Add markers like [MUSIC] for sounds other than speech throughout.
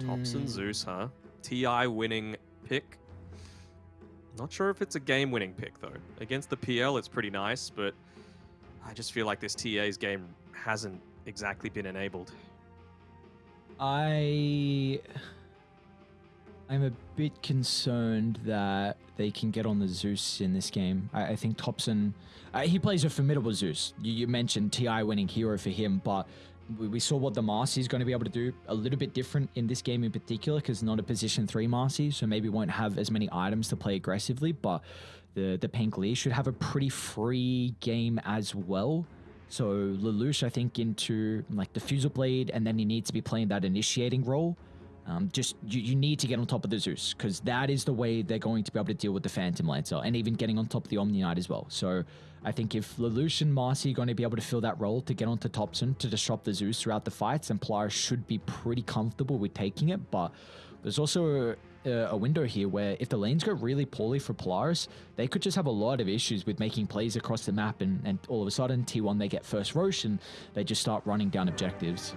Topson Mm. Zeus, huh? TI winning pick. Not sure if it's a game winning pick though. Against the PL, it's pretty nice, but I just feel like this TA's game hasn't exactly been enabled. I I'm a bit concerned that they can get on the Zeus in this game. I, I think Topson, uh, he plays a formidable Zeus. You, you mentioned Ti winning hero for him, but we, saw what the Marci is going to be able to do. A little bit different in this game in particular, because not a position three Marci, so maybe won't have as many items to play aggressively. But the the Pink Lee should have a pretty free game as well. So Lelouch, I think, into like the Diffusal Blade, and then he needs to be playing that initiating role. Um, just you, you need to get on top of the Zeus because that is the way they're going to be able to deal with the Phantom Lancer and even getting on top of the Omni Knight as well. So I think if Lelouch and Marci are going to be able to fill that role to get onto Topson to disrupt the Zeus throughout the fights, then Polaris should be pretty comfortable with taking it. But there's also a, a window here where if the lanes go really poorly for Polaris, they could just have a lot of issues with making plays across the map, and, and all of a sudden T1 they get first Rosh and they just start running down objectives.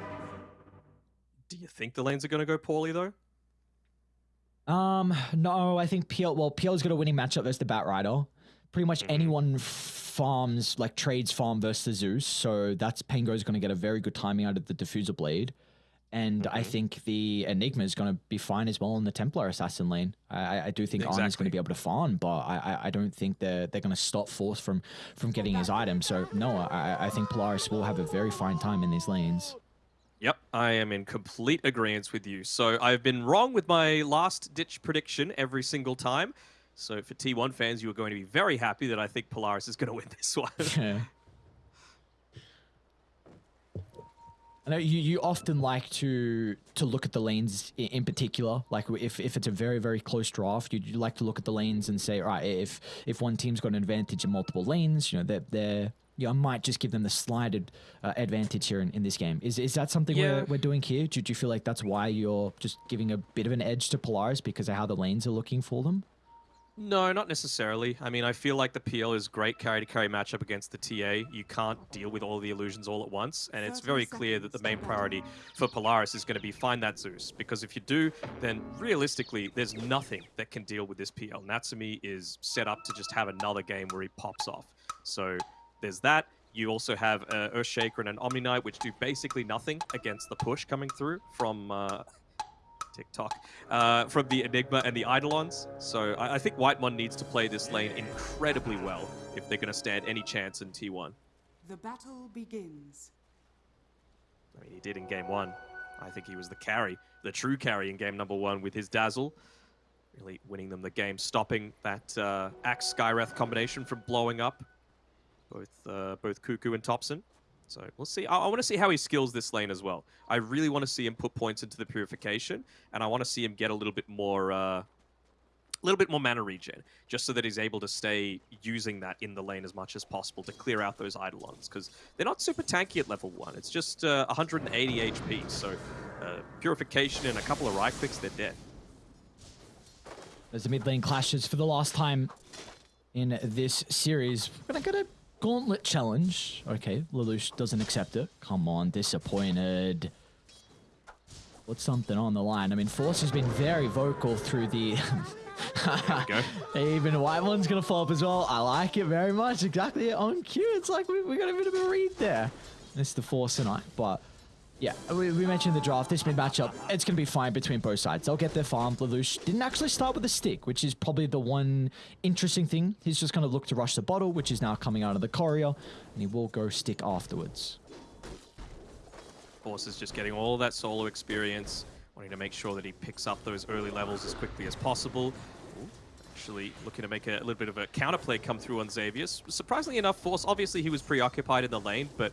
Do you think the lanes are going to go poorly though? Um, no, I think PL. Well, PL's got a winning matchup versus the Batrider. Pretty much Mhm. anyone farms like trades farm versus the Zeus, so that's Pango's going to get a very good timing out of the Diffusal Blade, and I Mhm. think the Enigma is going to be fine as well in the Templar Assassin lane. I, I- I do think Ana's going to be able to farm, but I, I, I don't think they're they're going to stop Force from from getting his item. So no, I, I think Polaris will have a very fine time in these lanes. Yep, I am in complete agreement with you. So I've been wrong with my last ditch prediction every single time. So for T1 fans, you are going to be very happy that I think Polaris is going [LAUGHS] to win this one. Yeah. I know you, you often like to to look at the lanes in, in particular. Like if, if it's a very very close draft, you, you like to look at the lanes and say, all right, if if one team's got an advantage in multiple lanes, you know they're they're you know, I might just give them the slighted uh, advantage here in, in this game. Is is that something Yeah. we're, we're doing here? Do, do you feel like that's why you're just giving a bit of an edge to Polaris because of how the lanes are looking for them? No, not necessarily. I mean, I feel like the PL is great carry to carry matchup against the TA. You can't deal with all the illusions all at once, and it's very clear that the main priority for Polaris is going to be find that Zeus. Because if you do, then realistically, there's nothing that can deal with this PL. Natsumi is set up to just have another game where he pops off. So there's that. You also have uh, Earthshaker and an Omni Knight, which do basically nothing against the push coming through from uh, TikTok uh, from the Enigma and the Eidolons. So I, I think Whitemon needs to play this lane incredibly well if they're going to stand any chance in T1. The battle begins. I mean, he did in game one. I think he was the carry, the true carry in game number one with his Dazzle. Really winning them the game, stopping that uh, Axe Skywrath combination from blowing up both uh, both Kuku and Topson. So we'll see. I, I want to see how he skills this lane as well. I really want to see him put points into the purification, and I want to see him get a little bit more, uh, a little bit more mana regen, just so that he's able to stay using that in the lane as much as possible to clear out those Eidolons, because they're not super tanky at level one. It's just uh, 180 HP, so uh, purification and a couple of right clicks, they're dead. As the mid lane clashes for the last time in this series, we're gonna get a gauntlet challenge. Okay, Lelouch doesn't accept it. Come on, disappointed. What's something on the line? I mean, Force has been very vocal through the. go. [LAUGHS] Even White One's gonna fall up as well. I like it very much. Exactly on cue. It's like we, we got a bit of a read there. It's the Force tonight, but yeah, we, we mentioned the draft. This mid matchup, it's going to be fine between both sides. They'll get their farm. Lelouch didn't actually start with a stick, which is probably the one interesting thing. He's just going to look to rush the bottle, which is now coming out of the courier, and he will go stick afterwards. Force is just getting all that solo experience, wanting to make sure that he picks up those early levels as quickly as possible. Actually looking to make a, little bit of a counterplay come through on Xavius. Surprisingly enough, Force, obviously he was preoccupied in the lane, but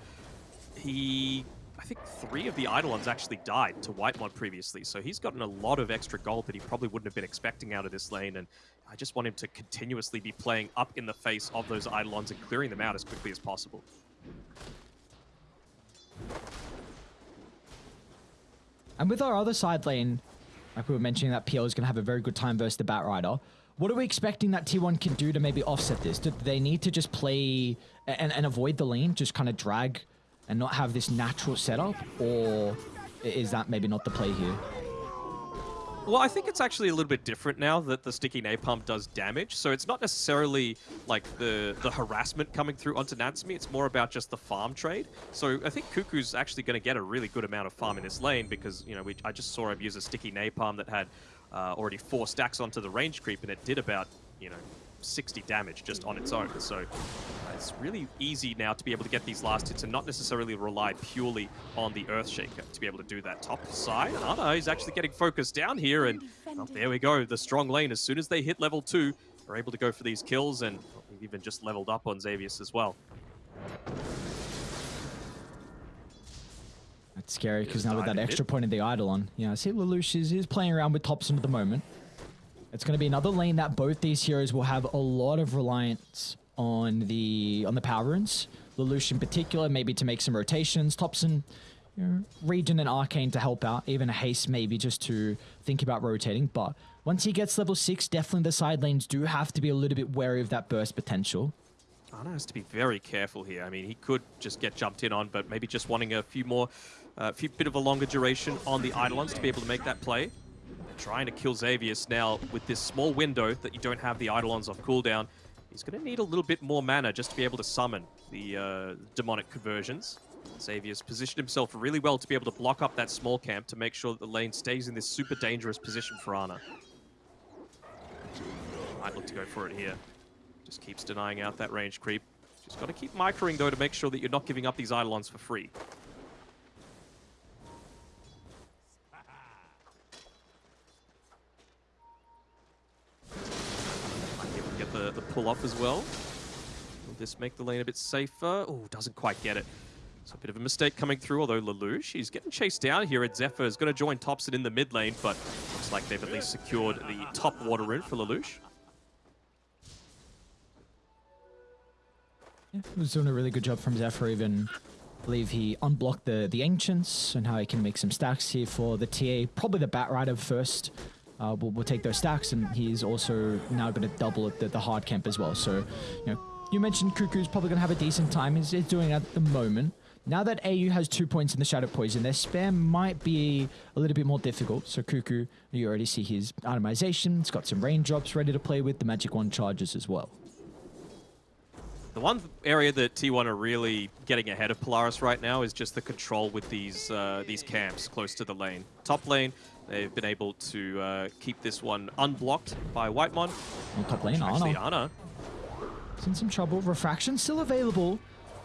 he, think three of the Eidolons actually died to Whitemon previously, so he's gotten a lot of extra gold that he probably wouldn't have been expecting out of this lane, and I just want him to continuously be playing up in the face of those Eidolons and clearing them out as quickly as possible. And with our other side lane, like we were mentioning, that PL is going to have a very good time versus the Batrider. What are we expecting that T1 can do to maybe offset this? Do they need to just play and, and avoid the lane, just kind of drag and not have this natural setup? Or is that maybe not the play here? Well, I think it's actually a little bit different now that the sticky napalm does damage. So it's not necessarily like the the harassment coming through onto Natsumi. It's more about just the farm trade. So I think Kuku's actually going to get a really good amount of farm in this lane because you know we, I just saw him use a sticky napalm that had uh, already four stacks onto the range creep and it did about you know 60 damage just on its own. So it's really easy now to be able to get these last hits and not necessarily rely purely on the Earthshaker to be able to do that top side. Ana is actually getting focused down here and well, there we go. The strong lane, as soon as they hit level two, are able to go for these kills and even just leveled up on Xavius as well. That's scary because now with that extra point of the Eidolon, yeah, I see Lelouch is, is playing around with Topson at the moment. It's going to be another lane that both these heroes will have a lot of reliance on the on the power runes. Lelouch in particular, maybe to make some rotations. Topson, you know, Regen and Arcane to help out. Even a Haste maybe just to think about rotating. But once he gets level 6, definitely the side lanes do have to be a little bit wary of that burst potential. Ana has to be very careful here. I mean, he could just get jumped in on, but maybe just wanting a few more, a uh, few bit of a longer duration on the Eidolons to be able to make that play. Trying to kill Xavius now with this small window that you don't have the Eidolons off cooldown. He's going to need a little bit more mana just to be able to summon the uh, demonic conversions. Xavius positioned himself really well to be able to block up that small camp to make sure that the lane stays in this super dangerous position for Ana. Might look to go for it here. Just keeps denying out that range creep. Just got to keep microing, though, to make sure that you're not giving up these Eidolons for free. The, the pull off as well. Will this make the lane a bit safer? Oh, doesn't quite get it. So a bit of a mistake coming through, although Lelouch, he's getting chased down here at Zephyr. is going to join Topson in the mid lane, but looks like they've at least secured the top water rune for Lelouch. Yeah, was doing a really good job from Zephyr. Even I believe he unblocked the the ancients and how he can make some stacks here for the TA. Probably the Bat Rider first. Uh, will will take those stacks, and he's also now going to double the, the hard camp as well. So, you know, you mentioned Kuku's probably going to have a decent time. He's, he's doing at the moment. Now that AU has two points in the Shadow Poison, their spam might be a little bit more difficult. So Kuku, you already see his itemization. It's got some raindrops ready to play with. The Magic Wand charges as well. The one area that T1 are really getting ahead of Polaris right now is just the control with these uh, these camps close to the lane. Top lane, they've been able to uh, keep this one unblocked by Whitemon. On top lane, Actually, Ana. It's in some trouble. Refraction still available.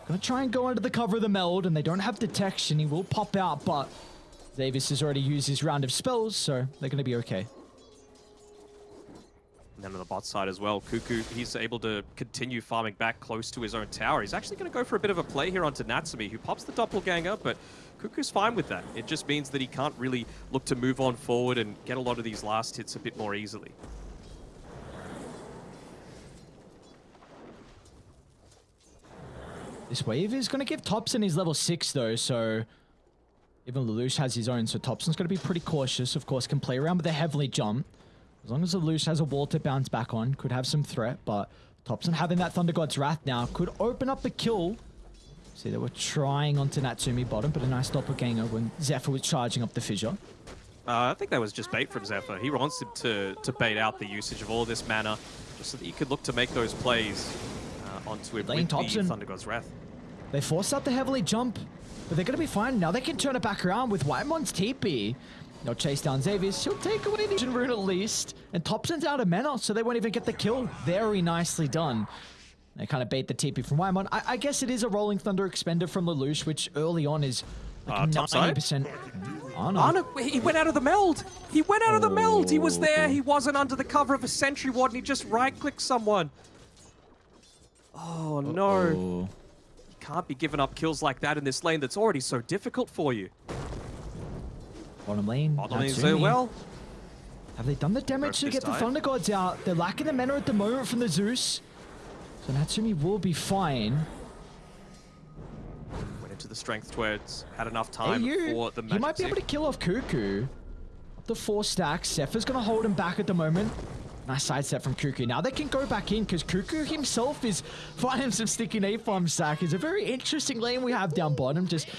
Gonna try and go under the cover of the meld, and they don't have detection. He will pop out, but Davis has already used his round of spells, so they're gonna be okay. And then on the bot side as well, Kuku, he's able to continue farming back close to his own tower. He's actually going to go for a bit of a play here onto Natsumi, who pops the doppelganger, but Kuku's fine with that. It just means that he can't really look to move on forward and get a lot of these last hits a bit more easily. This wave is gonna give Topson his level six though, so even Lelouch has his own, so Topson's gonna be pretty cautious. Of course, can play around with a heavily jump. As long as Lelouch has a wall to bounce back on, could have some threat, but Topson having that Thunder God's Wrath now could open up the kill. See, they were trying onto Natsumi bottom, but a nice doppelganger when Zephyr was charging up the fissure. Uh, I think that was just bait from Zephyr. He wants him to, to bait out the usage of all this mana, just so that he could look to make those plays uh, onto him Lane with Topson. the Thunder God's Wrath. They force out the heavily jump, but they're going to be fine. Now they can turn it back around with Whitemon's TP. They'll chase down Xavius. He'll take away the Rune at least. And Topson's out of mana, so they won't even get the kill. Very nicely done. They kind of bait the TP from Whitemon. I, I guess it is a Rolling Thunder expender from Lelouch, which early on is Uh, like top side? 90%. Oh, no. Ana, he went out of the meld. He went out of the meld. He was there. He wasn't under the cover of a sentry ward, and he just right-clicked someone. Oh, no. Oh. Can't be giving up kills like that in this lane that's already so difficult for you. Bottom lane. Bottom lane's Natsumi. doing well. Have they done the damage Both to this get the. Thunder Gods out? They're lacking the mana at the moment from the Zeus. So Natsumi will be fine. Went into the strength twigs. Had enough time AU, for the he magic might be able to kill off Kuku. Up to four stacks. Zephyr's going to hold him back at the moment. Nice side step from Kuku. Now they can go back in because Kuku himself is [LAUGHS] finding some sticky napalm stack. It's a very interesting lane we have down bottom. Just you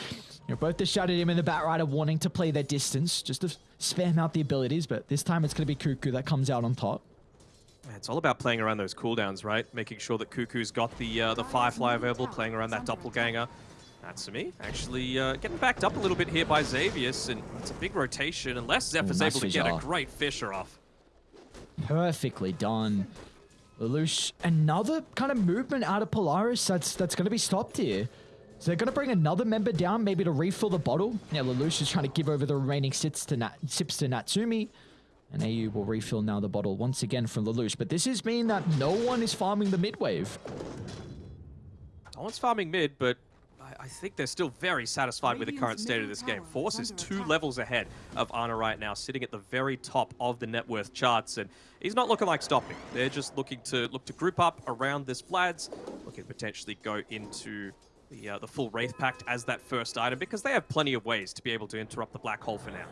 know, both the Shadow Demon and the Bat Rider wanting to play their distance, just to spam out the abilities, but this time it's going to be Kuku that comes out on top. Yeah, It's all about playing around those cooldowns, right? Making sure that Kuku's got the uh, the Firefly available, playing around that Doppelganger. Natsumi actually uh, getting backed up a little bit here by Xavius, and it's a big rotation, unless Zephyr's nice able to get a great Fissure off. Perfectly done. Lelouch, another kind of movement out of Polaris that's that's going to be stopped here. So they're going to bring another member down, maybe to refill the bottle. Now Lelouch is trying to give over the remaining sips to, Nat- sips to Natsumi. And AU will refill now the bottle once again from Lelouch. But this is mean that no one is farming the mid wave. No one's farming mid, but I, I think they're still very satisfied with the current state of this game. tower Force is is two attack. levels ahead of Ana right now, sitting at the very top of the net worth charts, and he's not looking like stopping. They're just looking to look to group up around this Vlad's, looking to potentially go into the uh, the full Wraith Pact as that first item, because they have plenty of ways to be able to interrupt the Black Hole for now.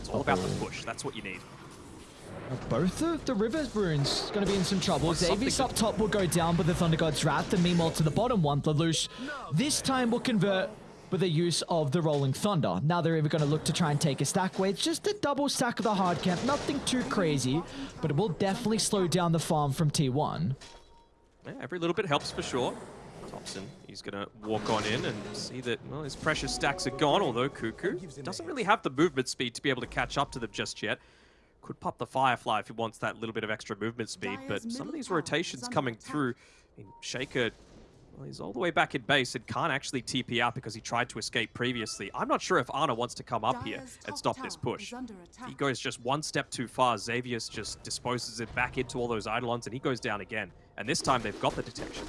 It's all about the push. That's what you need. Uh, both of the River Runes going to be in some trouble. Well, something Xavius up top will go down with the Thunder God's Wrath, and meanwhile to the bottom one, Lelouch this time will convert with the use of the Rolling Thunder. Now they're either going to look to try and take a stack away. It's just a double stack of the hard camp, nothing too crazy, but it will definitely slow down the farm from T1. Yeah, every little bit helps for sure. Topson, he's going to walk on in and see that, well, his precious stacks are gone, although Kuku doesn't really have the movement speed to be able to catch up to them just yet. Could pop the Firefly if he wants that little bit of extra movement speed, but some of these rotations coming attack. through, I mean, Shaker, well, he's all the way back in base and can't actually TP out because he tried to escape previously. I'm not sure if Ana wants to come up here and stop this push. He goes just one step too far. Xavius just disposes it back into all those Eidolons, and he goes down again. And this time they've got the detection.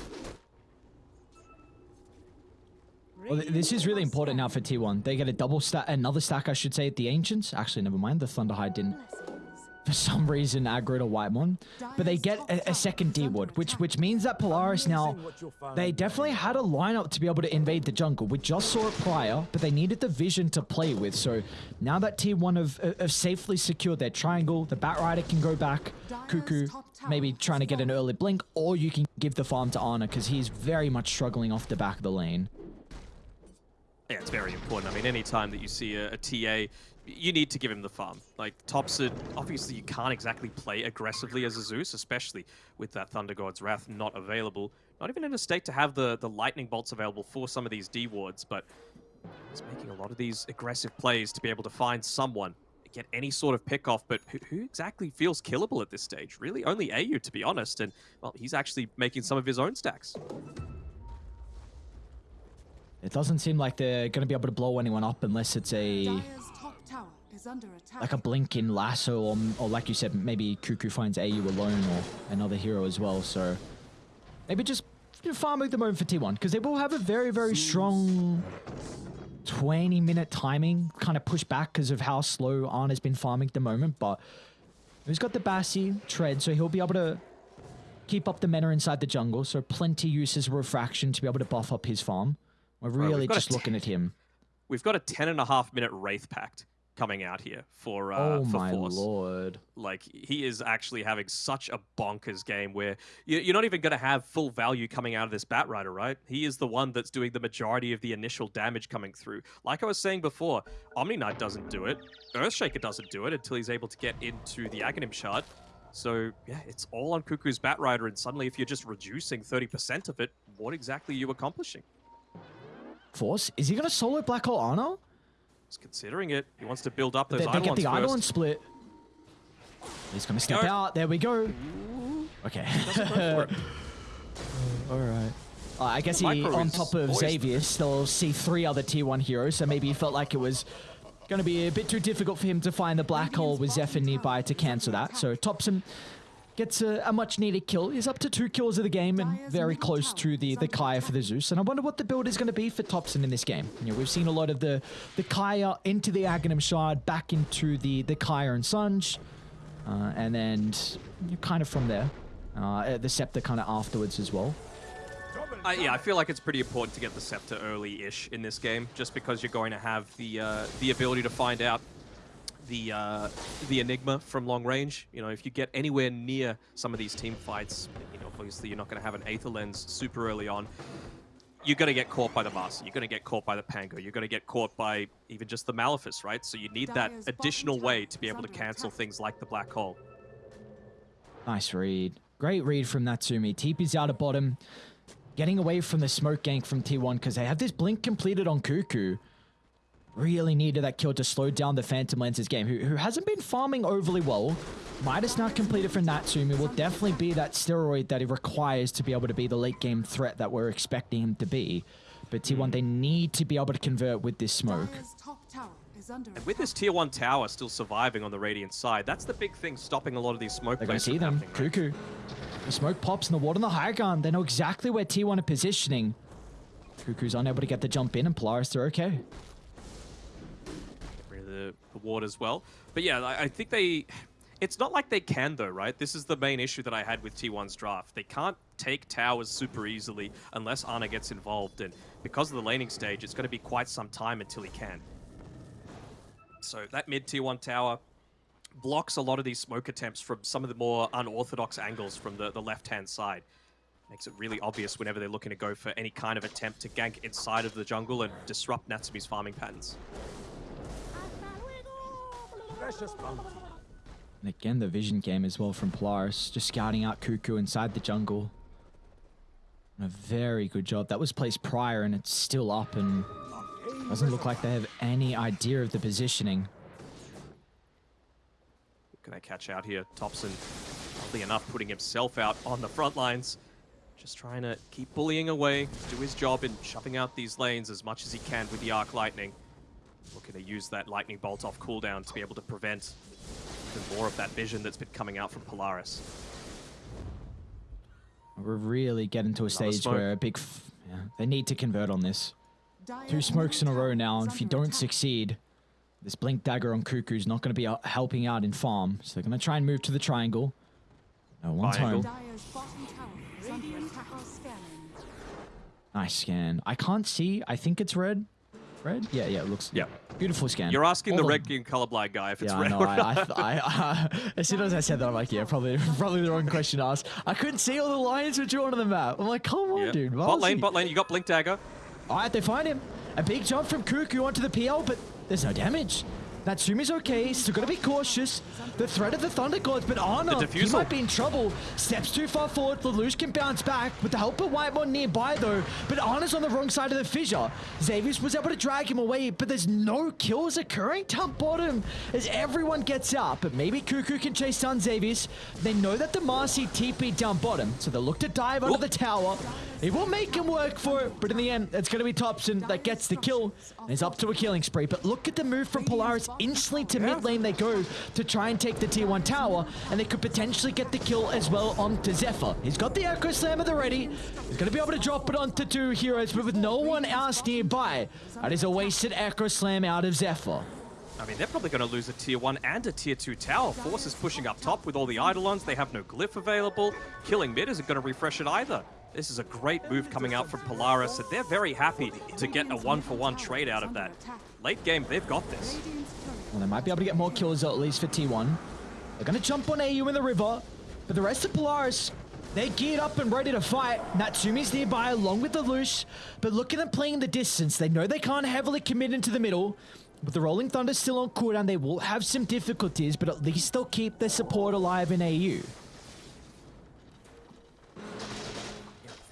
Well, this is really important now for T1. They get a double stack, another stack, I should say, at the Ancients. Actually, never mind. The Thunderhide didn't, for some reason, aggro to Whitemon. But they get a, a second D-Ward, which which means that Polaris now, they definitely had a lineup to be able to invade the jungle. We just saw it prior, but they needed the vision to play with. So now that T1 have, have safely secured their triangle, the Bat Rider can go back. Kuku, maybe trying to get an early blink, or you can give the farm to Ana because he's very much struggling off the back of the lane. Yeah, it's very important. I mean, anytime that you see a, a TA, you need to give him the farm. Like, Topson, obviously you can't exactly play aggressively as a Zeus, especially with that Thunder God's Wrath not available. Not even in a state to have the, the Lightning Bolts available for some of these D-wards, but he's making a lot of these aggressive plays to be able to find someone, get any sort of pick off, but who, who exactly feels killable at this stage? Really, only AU, to be honest, and, well, he's actually making some of his own stacks. It doesn't seem like they're going to be able to blow anyone up unless it's a Dire's like a blinking lasso or, or like you said, maybe Kuku finds AU alone or another hero as well. So maybe just you know, farm the moment for T1 because they will have a very, very strong 20 minute timing kind of push back because of how slow Ana has been farming at the moment. But he's got the Bassi tread, so he'll be able to keep up the mana inside the jungle. So plenty uses refraction to be able to buff up his farm. We're really got a just looking at him. We've got a 10 and a half minute Wraith Pact coming out here for uh, oh for my Force. lord. Like he is actually having such a bonkers game where you- you're not even going to have full value coming out of this Bat Rider, right? He is the one that's doing the majority of the initial damage coming through. Like I was saying before, Omni Knight doesn't do it, Earthshaker doesn't do it until he's able to get into the Aghanim Shard. So yeah, it's all on Kuku's Bat Rider, and suddenly if you're just reducing 30% of it, what exactly are you accomplishing? Force? Is he going to solo Black Hole Ana? He's considering it. He wants to build up those They, they get the Eidolons first. split. He's going to step Go. out. There we go. Okay. [LAUGHS] All right. Uh, I guess he, Micro on top of. Xavius, they'll see three other tier 1 heroes, so maybe he felt like it was going to be a bit too difficult for him to find the black hole with Zephyr nearby to cancel that. So Topson gets a, a much needed kill. He's up to two kills of the game and very close to the, the Kaya for the Zeus. And I wonder what the build is going to be for Topson in this game. You know, we've seen a lot of the, the Kaya into the Aghanim Shard, back into the, the Kaya and Sange. Uh, and then you know, kind of from there. Uh, the Scepter kind of afterwards as well. I, yeah, I feel like it's pretty important to get the scepter early-ish in this game, just because you're going to have the uh, the ability to find out the uh, the enigma from long range. You know, if you get anywhere near some of these team fights, you know, obviously you're not going to have an Aether lens super early on. you're going to get caught by the Master. You're going to get caught by the Pango. You're going to get caught by even just the Malefice, right? So you need that additional way to be able to cancel things like the Black Hole. Nice read. Great read from Natsumi. TP's out of bottom. Getting away from the smoke gank from T1 because they have this blink completed on Kuku. Really needed that kill to slow down the Phantom Lancer's game, who, who hasn't been farming overly well. Midas not completed for Natsumi will definitely be that steroid that he requires to be able to be the late game threat that we're expecting him to be. But T1, hmm. they need to be able to convert with this smoke. Dire's top tower is under And with this tier one tower still surviving on the Radiant side, that's the big thing stopping a lot of these smoke They're going to plays see them. happening, right? Kuku. The smoke pops and the ward on the high ground. They know exactly where T1 are positioning. Kuku's unable to get the jump in, and Polaris, they're okay. The, ward as well. But yeah, I, I think they. It's not like they can though, right? This is the main issue that I had with T1's draft. They can't take towers super easily unless Ana gets involved, and because of the laning stage, it's going to be quite some time until he can. So that mid tier one tower blocks a lot of these smoke attempts from some of the more unorthodox angles from the, the left hand side. Makes it really obvious whenever they're looking to go for any kind of attempt to gank inside of the jungle and disrupt Natsumi's farming patterns. And again, the vision game as well from Polaris, just scouting out Kuku inside the jungle. And a very good job. That was placed prior, and it's still up, and doesn't look like they have any idea of the positioning. Can I catch out here? Topson, oddly enough, putting himself out on the front lines. Just trying to keep bullying away, do his job in shoving out these lanes as much as he can with the Arc Lightning. Looking to use that Lightning Bolt off cooldown to be able to prevent even more of that vision that's been coming out from Polaris. We're really getting to a stage smoke. where a big, f- yeah, they need to convert on this. Two smokes in a row now, and if you don't succeed, this blink dagger on Kuku's not going to be out- helping out in farm. So they're going to try and move to the triangle. No one's Triangle. home. Dire's bottom tower is under attack. Nice scan. I can't see. I think it's red. Red? Yeah, yeah. It looks. Yeah. Beautiful scan. You're asking All the of- red game colorblind guy if it's Yeah, red know. or I, not. I, I, uh, [LAUGHS] as soon as I said that, I'm like, yeah, probably, [LAUGHS] probably the wrong question to ask. I couldn't see all the lines were drawn on the map. I'm like, come on, Yeah. dude. Bot lane, bot lane, you got Blink Dagger. All right, they find him. A big jump from Kuku onto the PL, but there's no damage. Natsumi's okay, still gotta be cautious. The threat of the Thunder Gods, but oh Ana, The he might be in trouble. Steps too far forward, Lelouch can bounce back with the help of Whitemon nearby though, but Ana's on the wrong side of the fissure. Xavius was able to drag him away, but there's no kills occurring down bottom as everyone gets out, but maybe Kuku can chase down Xavius. They know that the Marci TP down bottom, so they'll look to dive under the tower. It will make him work for it, but in the end, it's going to be Topson that gets the kill. And he's up to a killing spree. But look at the move from Polaris. Instantly to mid lane they go to try and take the tier 1 tower, and they could potentially get the kill as well onto Zephyr. He's got the Echo Slam at the ready. He's going to be able to drop it onto two heroes, but with no one else nearby. That is a wasted Echo Slam out of Zephyr. I mean, they're probably going to lose a tier 1 and a tier 2 tower. Force is pushing up top with all the Eidolons. They have no glyph available. Killing mid isn't going to refresh it either. This is a great move coming out from Polaris, and they're very happy to get a one-for-one trade out of that. Late game, they've got this. Well, they might be able to get more kills at least for T1. They're going to jump on AU in the river, but the rest of Polaris, they're geared up and ready to fight. Natsumi's nearby along with the Lelouch, but look at them playing the distance. They know they can't heavily commit into the middle. With the Rolling Thunder still on cooldown, they will have some difficulties, but at least they'll keep their support alive in AU.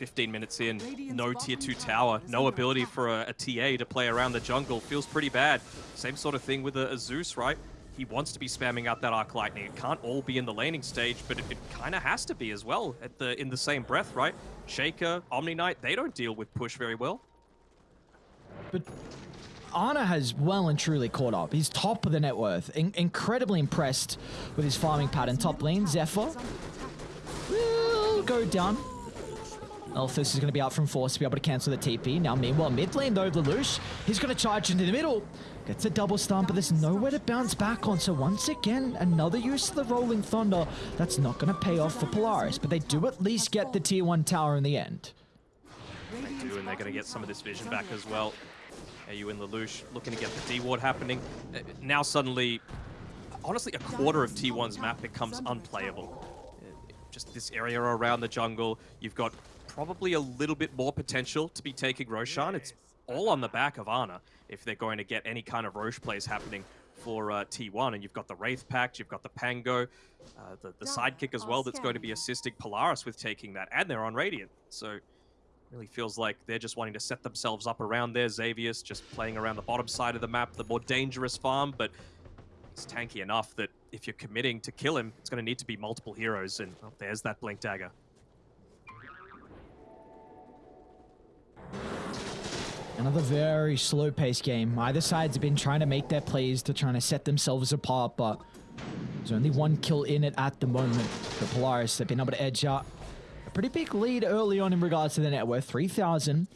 15 minutes in, no tier 2 tower, no ability for a, a TA to play around the jungle. Feels pretty bad. Same sort of thing with a, a Zeus, right? He wants to be spamming out that Arc Lightning. It can't all be in the laning stage, but it, it kind of has to be as well at the in the same breath, right? Shaker, Omni Knight, they don't deal with push very well. But Ana has well and truly caught up. He's top of the net worth. In- incredibly impressed with his farming pattern. Top lane, Zephyr. is under attack. will go down. Elthus is going to be out from force to be able to cancel the TP. Now, meanwhile, mid lane though, Lelouch, he's going to charge into the middle. Gets a double stun, but there's nowhere to bounce back on. So once again, another use of the Rolling Thunder. That's not going to pay off for Polaris, but they do at least get the tier 1 tower in the end. Radiant's do, and they're going to get some of this vision back as well. AU and Lelouch looking to get the D-Ward happening. Uh, Now suddenly, honestly, a quarter of T1's map becomes unplayable. Uh, Just this area around the jungle, you've got probably a little bit more potential to be taking Roshan. It's all on the back of Ana if they're going to get any kind of Rosh plays happening for uh, T1. And you've got the Wraith Pact, you've got the Pango, uh, the, the sidekick as well that's going to be assisting Polaris with taking that. And they're on Radiant. So really feels like they're just wanting to set themselves up around there. Xavius just playing around the bottom side of the map, the more dangerous farm, but he's tanky enough that if you're committing to kill him, it's going to need to be multiple heroes. And oh, there's that Blink Dagger. Another very slow-paced game. Either side's been trying to make their plays to trying to set themselves apart, but there's only one kill in it at the moment. The Polaris have been able to edge out a pretty big lead early on in regards to the net worth, 3,000.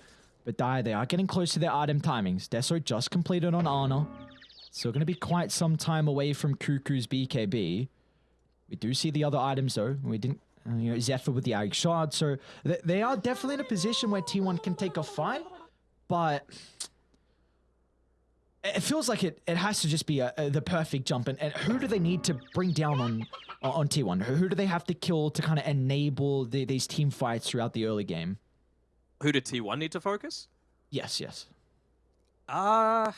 But die, they are getting close to their item timings. Deso just completed on Ana. Still going to be quite some time away from Kuku's BKB. We do see the other items though. We didn't, uh, you know, Zephyr with the Ag Shard. So th they are definitely in a position where T1 can take a fight but it feels like it, it has to just be a, a, the perfect jump. And, and who do they need to bring down on on T1? Who, who do they have to kill to kind of enable the, these team fights throughout the early game? Who did T1 need to focus? Yes, yes. Uh,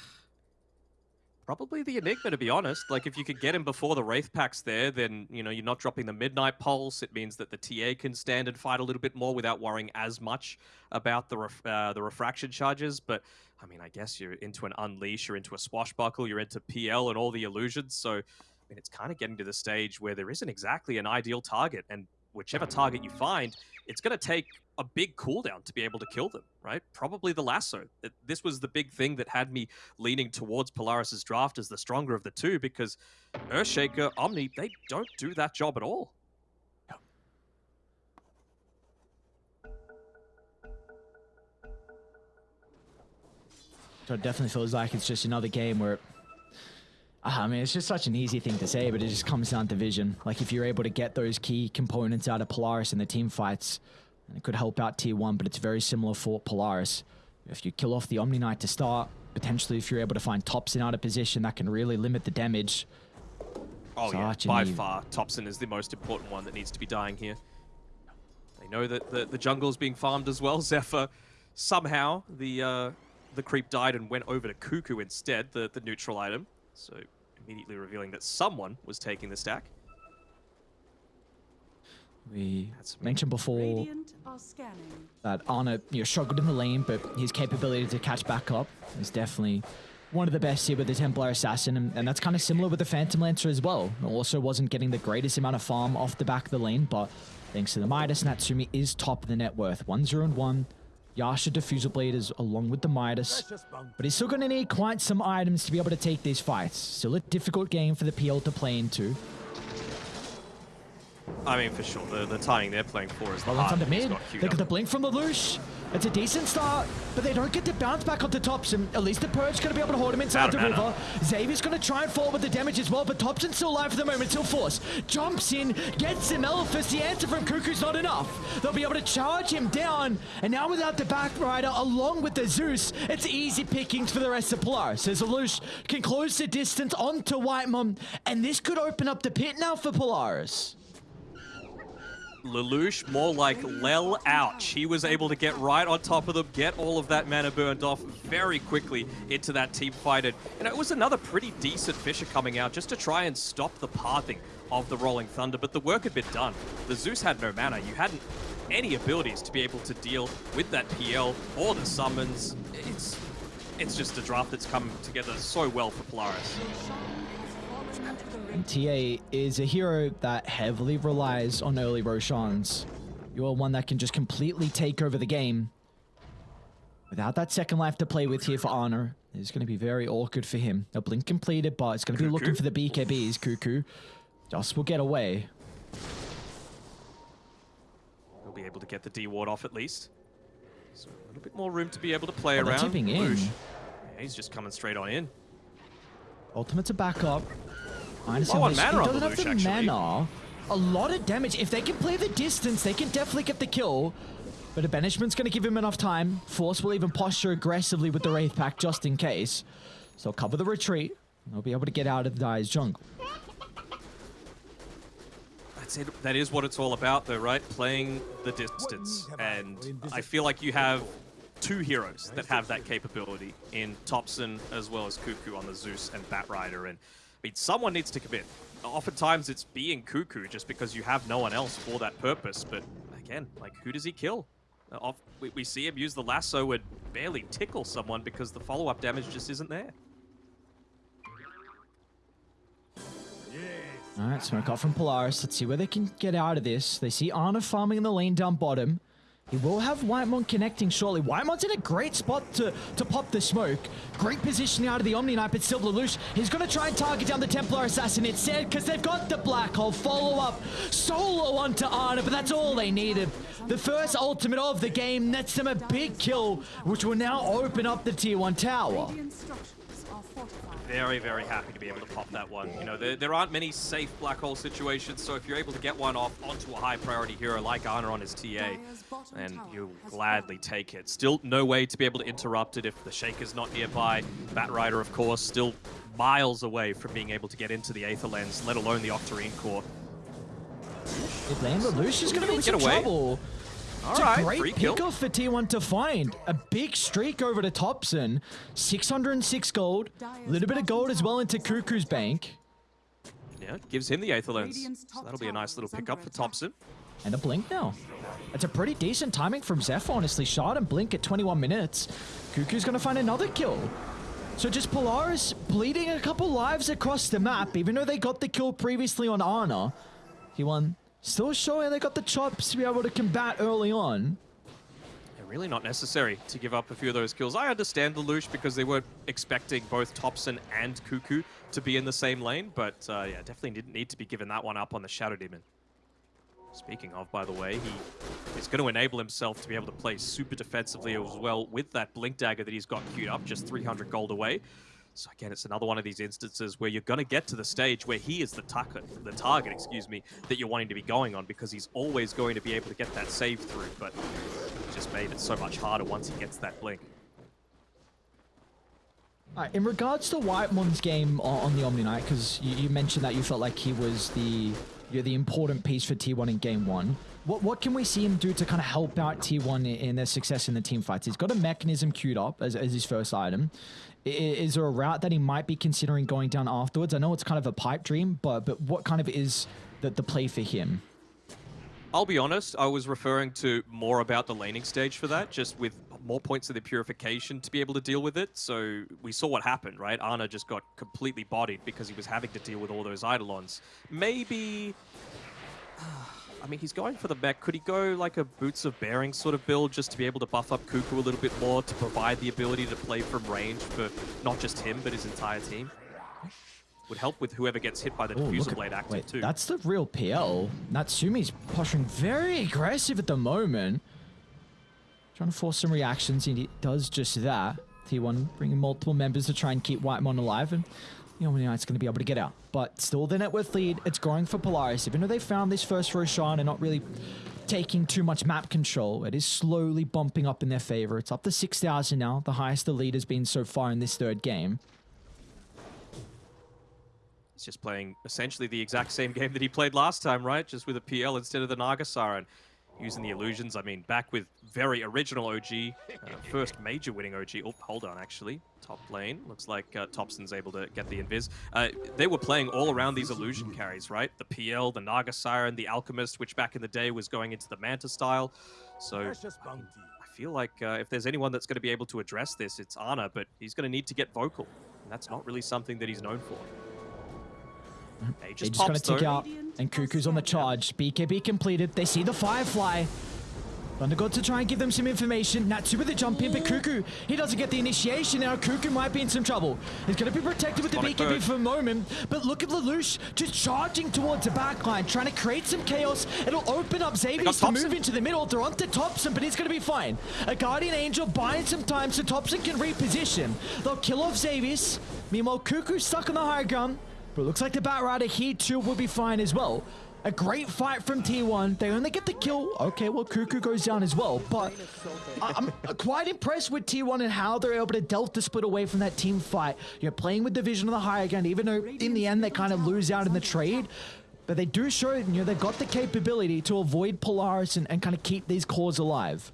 probably the Enigma, to be honest. Like, if you could get him before the Wraith Pact's there, then, you know, you're not dropping the Midnight Pulse. It means that the TA can stand and fight a little bit more without worrying as much about the, ref uh, the refraction charges. But, I mean, I guess you're into an Unleash, you're into a Swashbuckle, you're into PL and all the illusions. So, I mean, it's kind of getting to the stage where there isn't exactly an ideal target. And whichever target you find, it's going to take a big cooldown to be able to kill them, right? Probably the lasso. This was the big thing that had me leaning towards Polaris's draft as the stronger of the two because Earthshaker, Omni, they don't do that job at all. So it definitely feels like it's just another game where uh-huh, I mean, it's just such an easy thing to say, but it just comes down to vision. Like, if you're able to get those key components out of Polaris in the team fights, it could help out tier 1, but it's very similar for Polaris. If you kill off the Omni Knight to start, potentially if you're able to find Topson out of position, that can really limit the damage. Oh such yeah, by far, Topson is the most important one that needs to be dying here. They know that the, the jungle is being farmed as well. [LAUGHS] Zephyr, somehow, the uh, the creep died and went over to Kuku instead, the, the neutral item. So immediately revealing that someone was taking the stack. We mentioned before that Ana you know, struggled in the lane, but his capability to catch back up is definitely one of the best here with the Templar Assassin, and, and that's kind of similar with the Phantom Lancer as well. Also wasn't getting the greatest amount of farm off the back of the lane, but thanks to the Midas, Natsumi is top of the net worth. 1 0 and 1. Yasha Diffusal Blade is along with the Midas, but he's still going to need quite some items to be able to take these fights. Still a difficult game for the PL to play into. I mean, for sure, the, the timing they're playing for is the well, under mid. They got the blink from the Lelouch. It's a decent start, but they don't get to bounce back onto Topson. At least the Purge going to be able to hold him inside the river. Xavius going to try and fall with the damage as well, but Topson's still alive for the moment. Still Force jumps in, gets him Elephas. The answer from Kuku's not enough. They'll be able to charge him down, and now without the back rider, along with the Zeus, it's easy pickings for the rest of Polaris. As Lelouch can close the distance onto Whitemon, and this could open up the pit now for Polaris. Lelouch more like Lel ouch. He was able to get right on top of them, get all of that mana burned off very quickly into that team fight. And you know, it was another pretty decent Fissure coming out just to try and stop the pathing of the Rolling Thunder, but the work had been done. The Zeus had no mana. You hadn't any abilities to be able to deal with that PL or the summons. It's it's just a draft that's come together so well for Polaris. And TA is a hero that heavily relies on early Roshans. You are one that can just completely take over the game. Without that second life to play with here for Honor, it's going to be very awkward for him. A blink completed, but it's going to be looking for the BKBs. Kuku just will get away. He'll be able to get the D ward off at least. So a little bit more room to be able to play oh, around. tipping in. Yeah, he's just coming straight on in. Ultimate to back up. I understand. Oh, mana doesn't have the actually. mana. A lot of damage. If they can play the distance, they can definitely get the kill. But a banishment's going to give him enough time. Force will even posture aggressively with the Wraith Pact just in case. So cover the retreat. They'll be able to get out of the Dire's jungle. That's it. That is what it's all about, though, right? Playing the distance. And I feel like you have two heroes that have that capability in Topson as well as Kuku on the Zeus and Batrider. And Someone needs to commit. Oftentimes it's being Kuku just because you have no one else for that purpose. But again, like, who does he kill? Uh, off, we, we see him use the lasso and barely tickle someone because the follow-up damage just isn't there. All right, smoke off from Polaris. Let's see where they can get out of this. They see Ana farming in the lane down bottom. He will have Whitemon connecting shortly. Whitemon's in a great spot to, to pop the smoke. Great positioning out of the Omni Knight, but still Lelouch, he's going to try and target down the Templar Assassin instead because they've got the Black Hole follow-up solo onto Ana, but that's all they needed. The first ultimate of the game nets them a big kill, which will now open up the tier 1 tower. Very, very happy to be able to pop that one. You know, there, there aren't many safe black hole situations, so if you're able to get one off onto a high priority hero like Ana on his TA, Dire's bottom then you'll gladly take it. Still no way to be able to interrupt it if the Shaker's not nearby. Batrider, of course, still miles away from being able to get into the Aether Lens, let alone the Octarine Core. If land Lelouch is going to be in Get some trouble. All It's right, a great free kill. pick off for T1 to find. A big streak over to Topson. 606 gold. A little bit of gold as well into Kuku's bank. Yeah, gives him the Aether Lens. So that'll be a nice little is under pickup for. Topson. And a blink now. It's a pretty decent timing from Zeph, honestly. Shot and blink at 21 minutes. Kuku's going to find another kill. So just Polaris bleeding a couple lives across the map, even though they got the kill previously on Ana. He won. Still showing they got the chops to be able to combat early on. They're really not necessary to give up a few of those kills. I understand the Lelouch because they weren't expecting both Topson and Kuku to be in the same lane, but uh, yeah, definitely didn't need to be giving that one up on the Shadow Demon. Speaking of, by the way, he is going to enable himself to be able to play super defensively as well with that Blink Dagger that he's got queued up, just 300 gold away. So again, it's another one of these instances where you're going to get to the stage where he is the target, the target, excuse me, that you're wanting to be going on because he's always going to be able to get that save through, but just made it so much harder once he gets that blink. Alright, in regards to White Whitemon's game on, on the Omni Knight, because you, you mentioned that you felt like he was the you're the important piece for T1 in game one. What what can we see him do to kind of help out T1 in, in their success in the team fights? He's got a mechanism queued up as, as his first item. Is there a route that he might be considering going down afterwards? I know it's kind of a pipe dream, but but what kind of is the, the play for him? I'll be honest, I was referring to more about the laning stage for that, just with more points of the purification to be able to deal with it. So we saw what happened, right? Ana just got completely bodied because he was having to deal with all those Eidolons. Maybe... I mean, he's going for the mech. Could he go like a Boots of Bearing sort of build just to be able to buff up Kuku a little bit more to provide the ability to play from range for not just him, but his entire team? Would help with whoever gets hit by the Ooh, Diffuser at- Blade active wait, too. That's the real PL. Natsumi's posturing very aggressive at the moment. Trying to force some reactions, and he does just that. T1 bringing multiple members to try and keep Whitemon alive, and the Omni Knight's going to be able to get out. But still the net worth lead, it's growing for Polaris. Even though they found this first Roshan and not really taking too much map control, it is slowly bumping up in their favor. It's up to 6,000 now, the highest the lead has been so far in this third game. He's just playing essentially the exact same game that he played last time, right? Just with a PL instead of the Naga Siren and using the illusions. I mean, back with very original OG, uh, [LAUGHS] first major winning OG. Oh, hold on, actually. Top lane. Looks like uh, Topson's able to get the invis. Uh, they were playing all around these illusion carries, right? The PL, the Naga Siren, the Alchemist, which back in the day was going into the Manta style. So I I feel like uh, if there's anyone that's going to be able to address this, it's Ana, but he's going to need to get vocal. And that's not really something that he's known for. He They're just just going to tick though. out, and Kuku's on the charge. BKB completed. They see the Firefly. Thunder God to try and give them some information. Natsu with the jump in, but Kuku, he doesn't get the initiation now. Kuku might be in some trouble. He's going to be protected with the BKB Bird. for a moment, but look at Lelouch just charging towards the backline, trying to create some chaos. It'll open up Xavius to move into the middle. They're onto Topson, but he's going to be fine. A Guardian Angel buying some time so Topson can reposition. They'll kill off Xavius. Meanwhile, Kuku's stuck on the high ground, but looks like the Batrider here too will be fine as well. A great fight from T1. They only get the kill. Okay, well, Kuku goes down as well. But I'm quite impressed with T1 and how they're able to delta split away from that team fight. You're playing with the vision of the higher ground, even though in the end they kind of lose out in the trade. but they do show, you know, they've got the capability to avoid Polaris and, and kind of keep these cores alive.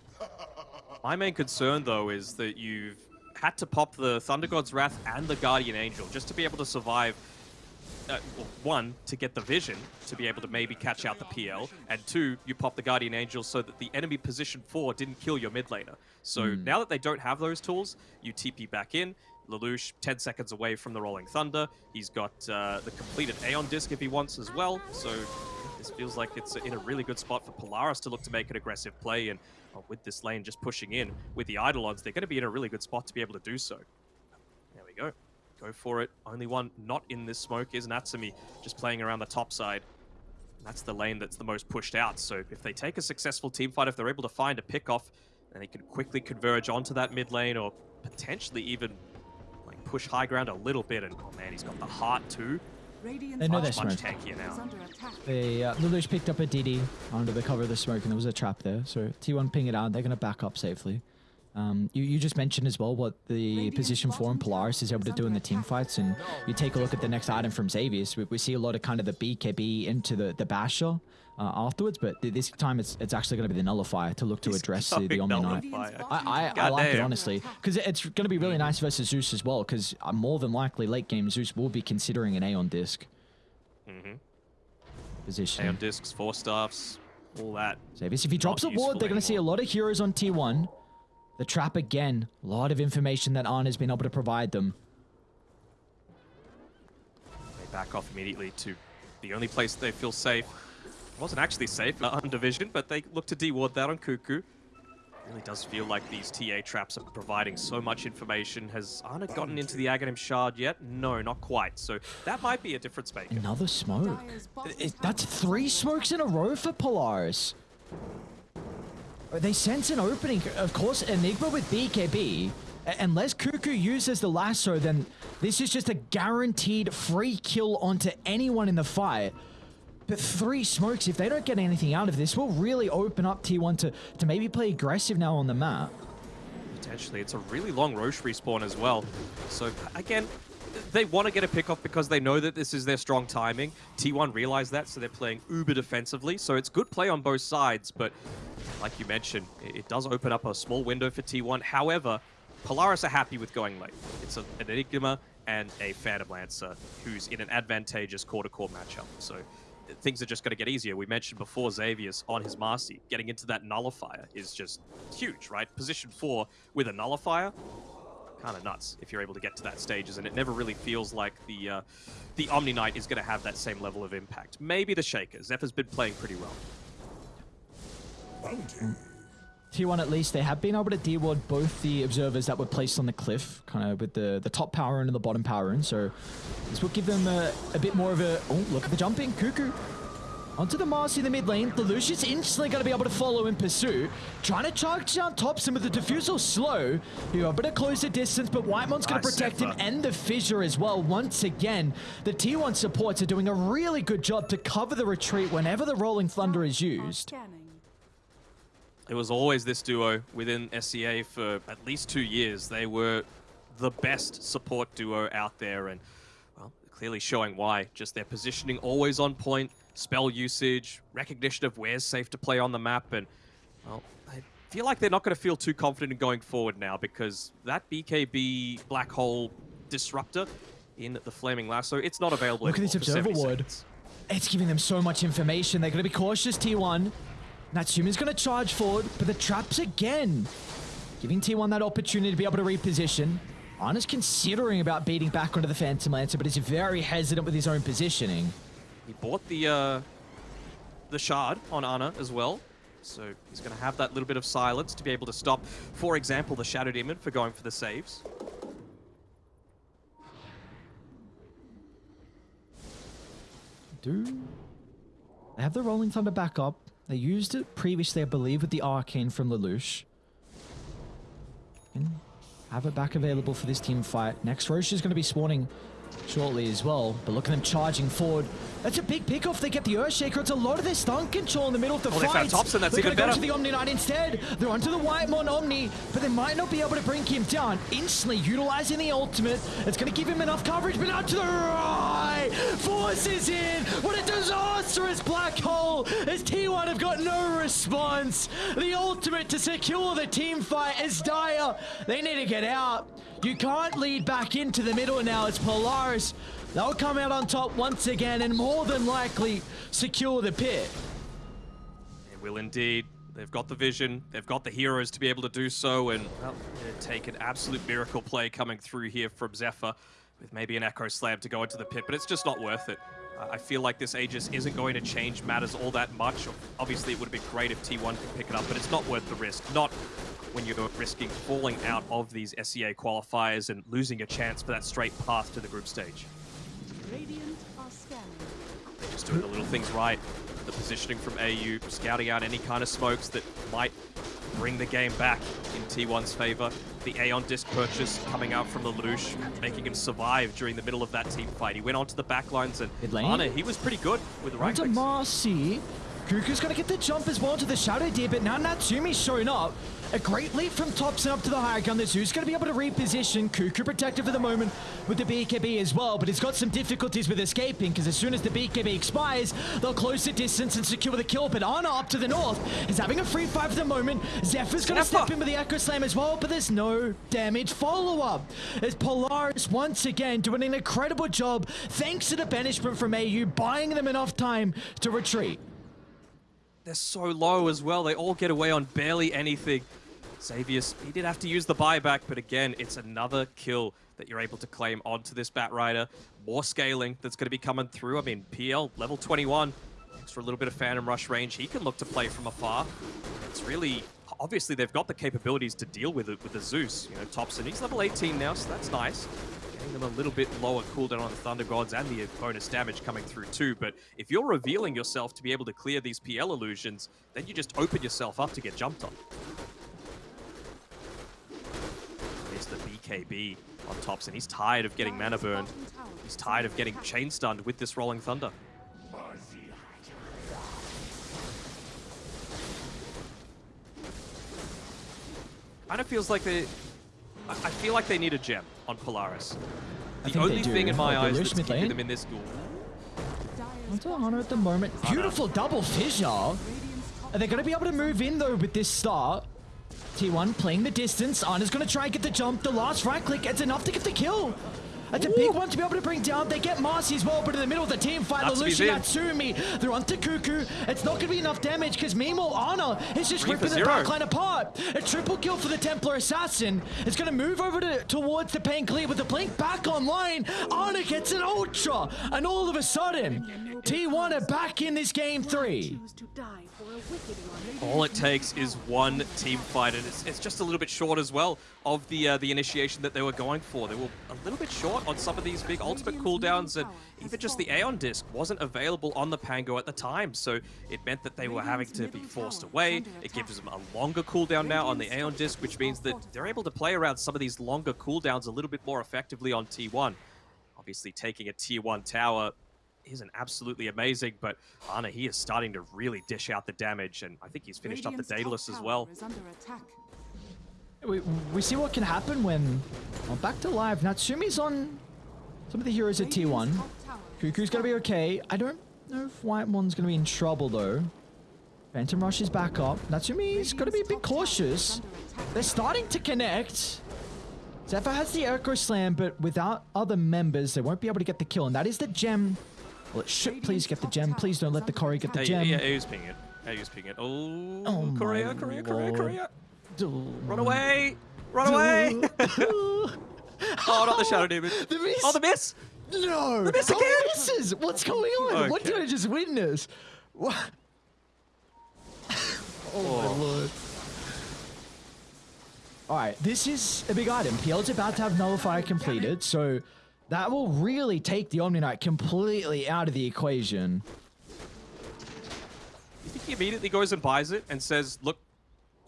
My main concern, though, is that you've had to pop the Thunder God's Wrath and the Guardian Angel just to be able to survive. Uh, one, to get the vision, to be able to maybe catch out the PL, and two, you pop the Guardian Angel so that the enemy position four didn't kill your mid laner. So now that they don't have those tools, you TP back in. Lelouch, 10 seconds away from the Rolling Thunder. He's got uh, the completed Aeon Disc if he wants as well. So this feels like it's in a really good spot for Polaris to look to make an aggressive play. And uh, with this lane just pushing in with the Eidolons, they're going to be in a really good spot to be able to do so. There we go. Go for it. Only one not in this smoke is Natsumi, just playing around the top side. And that's the lane that's the most pushed out. So if they take a successful team fight, if they're able to find a pick off, then they can quickly converge onto that mid lane or potentially even like push high ground a little bit. And oh man, he's got the heart too. Radiant's They know top they're Much, much tankier now. They, uh, Lelouch picked up a DD under the cover of the smoke, and there was a trap there. So T1 ping it out. They're going to back up safely. Um, you, you just mentioned as well what the Radiant's position four in Polaris is able to do in the team fights, and you take a look at the next item from Xavius. We, we see a lot of kind of the BKB into the the Basher uh, afterwards, but th- this time it's it's actually going to be the Nullifier to look to address the, the Omni Knight. I, I, I tower like it honestly because it's going to be really nice versus Zeus as well. Because uh, more than likely late game Zeus will be considering an Aeon disc Mm-hmm. position. Aeon discs, four staffs, all that. Xavius, if he drops a Not ward, they're going to see a lot of heroes on T1. The trap again, a lot of information that Ana has been able to provide them. They back off immediately to the only place they feel safe. It wasn't actually safe uh, on Division, but they look to deward that on Kuku. Really does feel like these TA traps are providing so much information. Has Ana gotten into the Aghanim Shard yet? No, not quite. So that might be a difference maker. Another smoke. Dyer's bottom That's three smokes in a row for Polaris. They sense an opening. Of course, Enigma with BKB. Unless Kuku uses the lasso, then this is just a guaranteed free kill onto anyone in the fight. But three smokes, if they don't get anything out of this, will really open up T1 to, to maybe play aggressive now on the map. Potentially. It's a really long Rosh respawn as well. So, again, they want to get a pick off because they know that this is their strong timing. T1 realize that, so they're playing uber defensively. So it's good play on both sides, but like you mentioned, it does open up a small window for T1. However, Polaris are happy with going late. It's an Enigma and a Phantom Lancer who's in an advantageous core-to-core matchup. So things are just going to get easier. We mentioned before Xavius on his Marci. Getting into that Nullifier is just huge, right? Position 4 with a Nullifier, kind of nuts if you're able to get to that stages, and it never really feels like the uh, the Omni Knight is going to have that same level of impact. Maybe the Shaker. Zephyr's been playing pretty well. T1 at least, they have been able to deward both the observers that were placed on the cliff, kind of with the, the top power rune and the bottom power rune. So this will give them a, a bit more of a... Oh, look at the jumping. Kuku. Onto the Mars in the mid lane. The Lucius instantly going to be able to follow in pursuit. Trying to charge down Topson with the diffusal slow. You able to close the distance, but Whitemon's going to Nice, protect him and the Fissure as well. Once again, the T1 supports are doing a really good job to cover the retreat whenever the Rolling Thunder is used. It was always this duo within SCA for at least two years. They were the best support duo out there, and well, clearly showing why. Just their positioning always on point, spell usage, recognition of where's safe to play on the map, and well, I feel like they're not going to feel too confident in going forward now because that BKB black hole disruptor in the flaming lasso, it's not available. Look at this observer ward. It's giving them so much information. They're going to be cautious, T1. Natsumi's going to charge forward, but the traps again. Giving T1 that opportunity to be able to reposition. Ana's considering about beating back onto the Phantom Lancer, but is very hesitant with his own positioning. He bought the uh, the shard on Ana as well, so he's going to have that little bit of silence to be able to stop, for example, the Shadow Demon for going for the saves. Do they have the Rolling Thunder back up? They used it previously, I believe, with the Arcane from Lelouch. And have it back available for this team fight. Next, Rosh is going to be spawning shortly as well. But look at them charging forward. That's a big pick off. They get the Earthshaker. It's a lot of their stun control in the middle of the Oh, they fight. found Topson. That's They're even better. go to the Omni Knight instead. They're onto the White Whitemon Omni, but they might not be able to bring him down. Instantly utilizing the ultimate. It's going to give him enough coverage, but out to the right. forces in. What a disastrous black hole as T1 have got no response. The ultimate to secure the team fight is dire. They need to get out. You can't lead back into the middle now. It's Polaris. They'll come out on top once again and more than likely secure the pit. They will indeed. They've got the vision. They've got the heroes to be able to do so. And well, take an absolute miracle play coming through here from Zephyr with maybe an Echo Slam to go into the pit, but it's just not worth it. I feel like this Aegis isn't going to change matters all that much. Obviously, it would have been great if T1 could pick it up, but it's not worth the risk. Not when you're risking falling out of these SEA qualifiers and losing a chance for that straight path to the group stage. Radiant are scanning. They're just doing the little things right. The positioning from AU, scouting out any kind of smokes that might bring the game back in T1's favor. The Aeon disc purchase coming out from the Lelouch, making him survive during the middle of that team fight. He went onto the backlines and Mid lane? Ana, he was pretty good with the right Onto clicks. Marci. Kuku's gonna get the jump as well to the Shadow Deer, but now Natsumi's showing up. A great leap from Topson up to the higher gun. The Zoo's gonna be able to reposition. Kuku protected for the moment with the BKB as well, but he's got some difficulties with escaping because as soon as the BKB expires, they'll close the distance and secure the kill. But Ana up to the north is having a free fight for the moment. Zephyr's gonna Zephyr. step in with the Echo Slam as well, but there's no damage follow-up. As Polaris once again doing an incredible job thanks to the banishment from AU, buying them enough time to retreat. They're so low as well. They all get away on barely anything. Xavius, he did have to use the buyback, but again, it's another kill that you're able to claim onto this Bat Rider. More scaling that's going to be coming through. I mean, PL, level 21, extra a little bit of Phantom Rush range. He can look to play from afar. It's really... Obviously, they've got the capabilities to deal with it with the Zeus. You know, Topson, he's level 18 now, so that's nice. Getting them a little bit lower cooldown on the Thunder Gods and the bonus damage coming through too. But if you're revealing yourself to be able to clear these PL illusions, then you just open yourself up to get jumped on. There's the BKB on Topson. He's tired of getting mana burned. He's tired of getting chain stunned with this Rolling Thunder. Kind of feels like they... I feel like they need a gem on Polaris. The only thing in my Oh, eyes that's keeping them in this duel Onto Ana at the moment. Beautiful double fissure. Are they going to be able to move in though with this start? T1 playing the distance. Ana's going to try and get the jump. The last right click, it's enough to get the kill. That's a big one to be able to bring down. They get Marci as well, but in the middle of the team fight, Natsumi's Lelouch in. Natsumi. They're onto Kuku. It's not going to be enough damage because meanwhile, Ana is just Three ripping the zero. backline apart. A triple kill for the Templar Assassin. It's going to move over to, towards the Pain Clear with the Blink back online. Ana gets an Ultra, and all of a sudden, T1 are back in this game three. All it takes is one team fight, and it's, it's just a little bit short as well of the uh, the initiation that they were going for. They were a little bit short on some of these big ultimate cooldowns, and even just the Aeon disc wasn't available on the Pango at the time, so it meant that they were having to be forced away. It gives them a longer cooldown now on the Aeon disc, which means that they're able to play around some of these longer cooldowns a little bit more effectively on T1. Obviously, taking a T1 tower isn't absolutely amazing, but Ana, he is starting to really dish out the damage, and I think he's finished up the Daedalus as well. is under attack. We, we see what can happen when well, back to live. Natsumi's on some of the heroes at T1. top is Kuku's gonna be okay. I don't know if White One's gonna be in trouble though. Phantom Rush is back up. Natsumi's gotta be a bit Radiant's top tower is cautious. They're starting to connect. Zephyr has the Echo Slam, but without other members, they won't be able to get the kill. And that is the gem. Well, it should please get the gem. Please don't let the Cory get the Hey, gem. yeah, AU's pinging it. AU's pinging it. Oh, Oh Korea, Korea, Korea. Korea. Run away! Run away! [LAUGHS] oh, not the Shadow Demon. The miss. Oh, the miss! No! miss oh, How many again? misses? What's going on? What did I just witness? What? [LAUGHS] oh, my oh. lord. Alright, this is a big item. PL's about to have Nullifier completed, so that will really take the Omni Knight completely out of the equation. You think he immediately goes and buys it and says, look,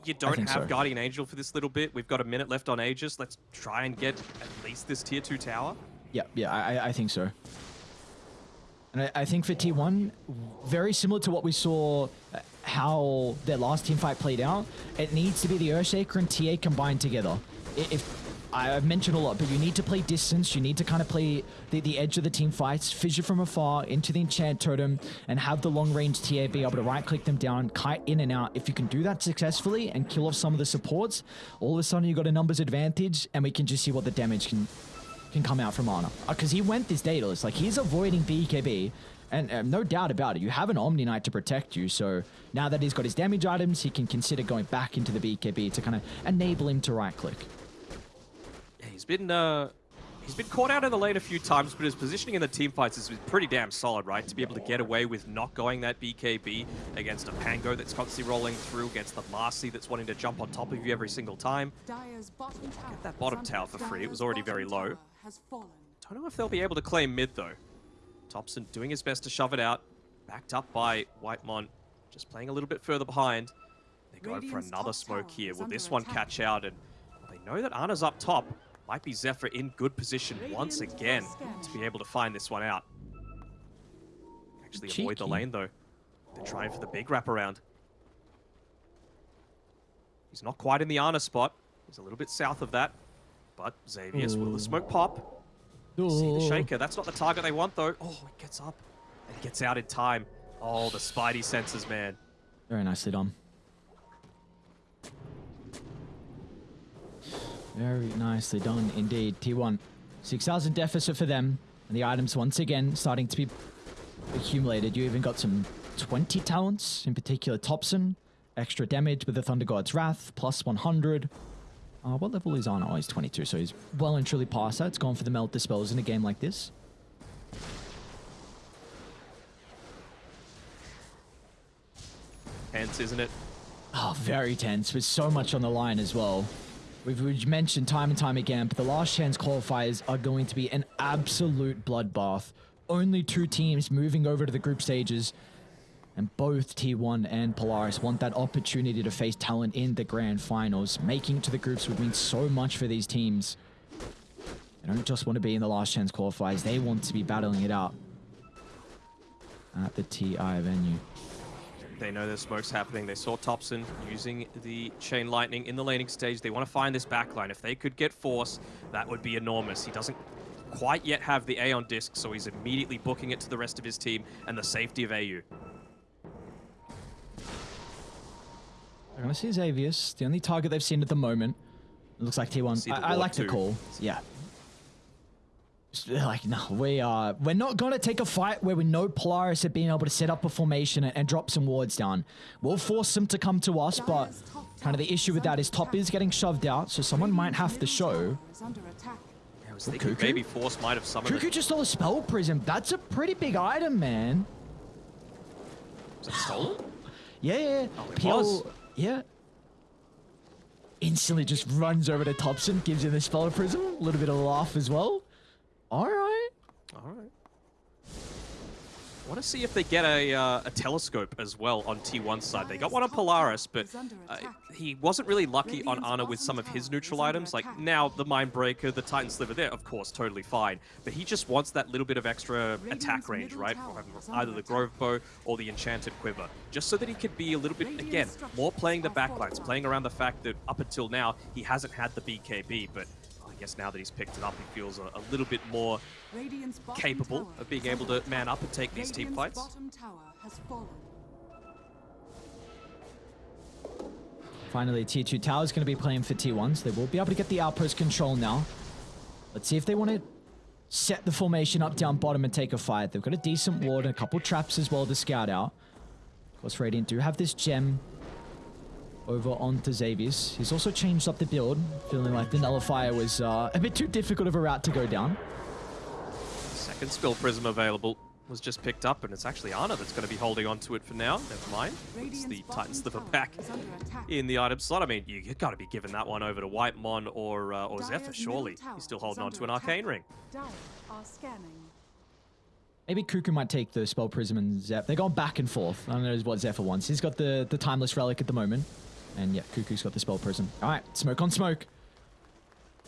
you don't have so. Guardian Angel for this little bit. We've got a minute left on Aegis. Let's try and get at least this tier 2 tower. Yeah, yeah, I, I- I think so. And I, I think for T1, very similar to what we saw uh, how their last team fight played out, it needs to be the Earthshaker and TA combined together. If I've mentioned a lot, but you need to play distance. You need to kind of play the, the edge of the team fights, fissure from afar into the enchant totem, and have the long range TA be able to right click them down, kite in and out. If you can do that successfully and kill off some of the supports, all of a sudden you've got a numbers advantage, and we can just see what the damage can can come out from Ana. Because he went this Daedalus, like he's avoiding BKB, and uh, no doubt about it, you have an Omni Knight to protect you, so now that he's got his damage items, he can consider going back into the BKB to kind of enable him to right click. Yeah, he's been uh, he's been caught out in the lane a few times, but his positioning in the team fights has been pretty damn solid, right? To be able to get away with not going that BKB against a Pango that's constantly rolling through, against the Marci that's wanting to jump on top of you every single time. Tower. that bottom tower for free. It was already very low. tower Has fallen. Don't know if they'll be able to claim mid though. Topson doing his best to shove it out, backed up by Whitemon, just playing a little bit further behind. They're going for another smoke here. Will this one attack. catch out? And they know that Ana's up top. Might be Zephyr in good position once again scan. to be able to find this one out. Actually avoid the lane though. They're trying for the big wraparound. He's not quite in the Ana spot. He's a little bit south of that. But Xavius will the smoke pop. See the oh. shaker. That's not the target they want, though. Oh, it gets up. And gets out in time. Oh, the Spidey senses, man. Very nicely done. Very nicely done indeed. T1. 6,000 deficit for them. And the items once again starting to be accumulated. You even got some 20 talents, in particular Topson. Extra damage with the Thunder God's Wrath, plus 100. Uh, what level is on? Oh, he's 22, so he's well and truly past that. It's gone for the Melt Dispels in a game like this. Tense, isn't it? Oh, very tense with so much on the line as well. We've, we've mentioned time and time again, but the last chance qualifiers are going to be an absolute bloodbath. Only two teams moving over to the group stages, and both T1 and Polaris want that opportunity to face Talon in the grand finals. Making it to the groups would mean so much for these teams. They don't just want to be in the last chance qualifiers, they want to be battling it out at the TI venue. They know there's smokes happening. They saw Topson using the Chain Lightning in the laning stage. They want to find this backline. If they could get Force, that would be enormous. He doesn't quite yet have the Aeon disc, so he's immediately booking it to the rest of his team and the safety of AU. They're gonna see Xavius, the only target they've seen at the moment. It looks like T1. I, I like the call. Yeah. Just, [LAUGHS] they're Like no, we are. We're not gonna take a fight where we know Polaris have been able to set up a formation and, and drop some wards down. We'll force them to come to us, but kind of the issue with is that under is top is getting shoved out, so someone might have to show. tower is under attack. I was thinking Kuku? maybe Force might have summoned Kuku just stole a spell prism. That's a pretty big item, man. Was it stolen? [GASPS] Yeah, yeah. Oh, it PL was. Yeah. Instantly just runs over to Topson, gives him the spell prism. A little bit of a laugh as well. All right. All right. I want to see if they get a, uh, a telescope as well on T1 side. They got one on Polaris, but uh, he wasn't really lucky on Ana with some of his neutral items. Like now, the Mindbreaker, the Titan Sliver there, of course, totally fine. But he just wants that little bit of extra attack range, right? From either the. Grove Bow or the Enchanted Quiver. Just so that he could be a little bit, again, more playing the are backlines, playing around the fact that up until now, he hasn't had the BKB, but I guess now that he's picked it up, he feels a, a little bit more capable of being able to man up and take these team Radiant's fights. bottom tower has fallen. Finally, T2 tower is going to be playing for T1, so they will be able to get the outpost control now. Let's see if they want to set the formation up down bottom and take a fight. They've got a decent ward and a couple traps as well to scout out. Of course, Radiant do have this gem over onto Xavius. He's also changed up the build, feeling like the Nullifier was uh, a bit too difficult of a route to go down. Second Spell Prism available was just picked up, and it's actually Ana that's going to be holding on to it for now. Never mind. It's the Titan Sliver tower back is under attack. in the item slot. I mean, you, have got to be giving that one over to Whitemon or uh, or Zephyr, surely. tower He's still holding on to an attack. Arcane Ring. Are scanning. Maybe Kuku might take the Spell Prism and Zeph. They're going back and forth. I don't know what Zephyr wants. He's got the, the Timeless Relic at the moment. And yeah, Kuku's got the Spell prism. All right, smoke on smoke.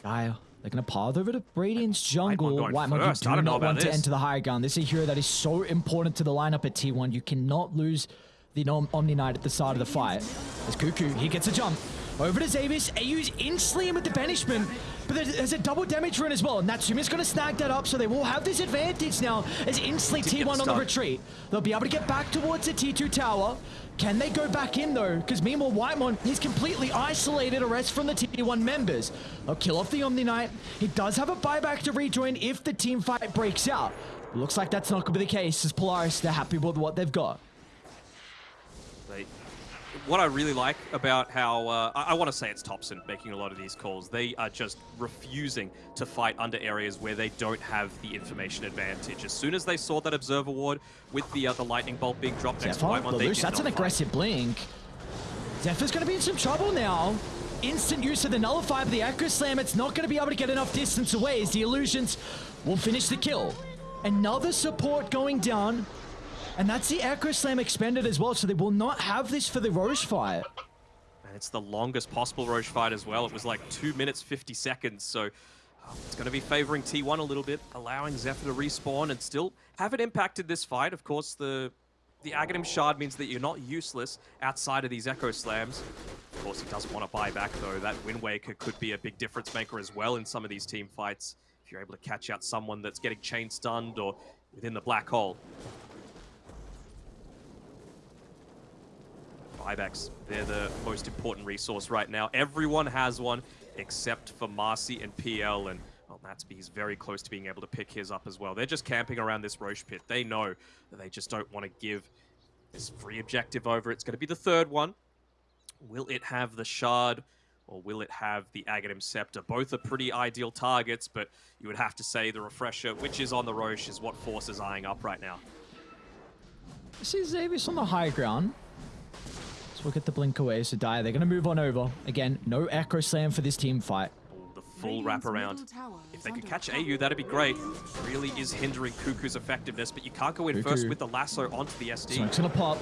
Guile, they're going to path over to Radiant's jungle. White you do know not about want to this. enter the high ground. This is a hero that is so important to the lineup at T1. You cannot lose the Om- Omni Knight at the start of the fight. As Kuku, he gets a jump. Over to Xavius. AU's instantly in with the banishment, but there's, there's a double damage run as well. Natsumi's going to snag that up, so they will have this advantage now as instantly T1 on the retreat. They'll be able to get back towards the T2 tower. Can they go back in though? Because meanwhile, Whitemon, he's completely isolated a rest from the T1 members. They'll kill off the Omni Knight. He does have a buyback to rejoin if the team fight breaks out. Looks like that's not going to be the case as Polaris, they're happy with what they've got. What I really like about how uh, I, I want to say it's Topson making a lot of these calls. They are just refusing to fight under areas where they don't have the information advantage. As soon as they saw that observer ward with the uh, the lightning bolt being dropped next to Whitemon, they did that's an fight. aggressive blink. Zephyr's going to be in some trouble now. Instant use of the Nullify, but the Echo Slam, it's not going to be able to get enough distance away as the Illusions will finish the kill. Another support going down, and that's the Echo Slam expended as well, so they will not have this for the Rosh fight. And it's the longest possible Rosh fight as well. It was like 2 minutes 50 seconds, so uh, it's going to be favoring T1 a little bit, allowing Zephyr to respawn and still haven't impacted this fight. Of course, the the Aghanim Shard means that you're not useless outside of these Echo Slams. Of course, he doesn't want to buy back, though. That Wind Waker could be a big difference maker as well in some of these team fights. If you're able to catch out someone that's getting chain stunned or within the black hole. Buybacks, they're the most important resource right now. Everyone has one except for Marci and PL, and well, Matsby's very close to being able to pick his up as well. They're just camping around this Rosh pit. They know that they just don't want to give this free objective over. It's going to be the third one. Will it have the Shard or will it have the Aghanim Scepter? Both are pretty ideal targets, but you would have to say the Refresher, which is on the Rosh, is what Force is eyeing up right now. This is Xavius on the high ground. So we'll get the blink away, so die. They're going to move on over. Again, no Echo Slam for this team fight. The full Radiant's wraparound. If they could catch. AU, that'd be great. Really is hindering Kuku's effectiveness, but you can't go in Kuku. first with the lasso onto the SD. Smoke's gonna pop.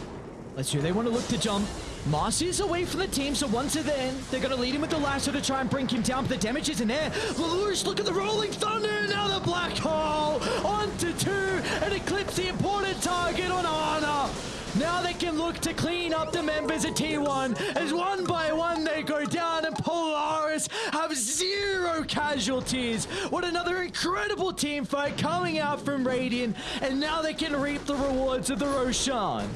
Let's see, they want to look to jump. Marci is away from the team, so once they're there, they're gonna lead him with the lasso to try and bring him down, but the damage isn't there. Lelouch, look at the rolling thunder, now the black hole! Onto two, and eclipse the important target on Ana. Now they can look to clean up the members of T1 as one by one they go down and Polaris have zero casualties. What another incredible team fight coming out from Radiant and now they can reap the rewards of the Roshan.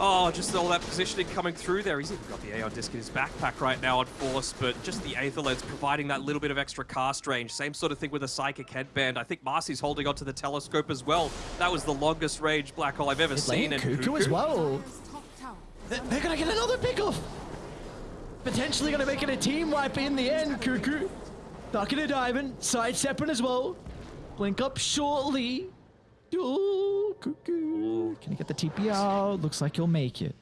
Oh, just all that positioning coming through there. He's even got the Aeon disc in his backpack right now on Force, but just the Aether Lens providing that little bit of extra cast range. Same sort of thing with a Psychic Headband. I think Marci's holding onto the Telescope as well. That was the longest range Black Hole I've ever seen. Lane and Kuku as well. Dire's top tower is They- under They're gonna get another pickoff. Potentially gonna make it a team wipe in the end, Kuku. Ducking and diving, sidestepping as well. Blink up shortly. Oh, Kuku. Can you get the TP out? Looks like he'll make it.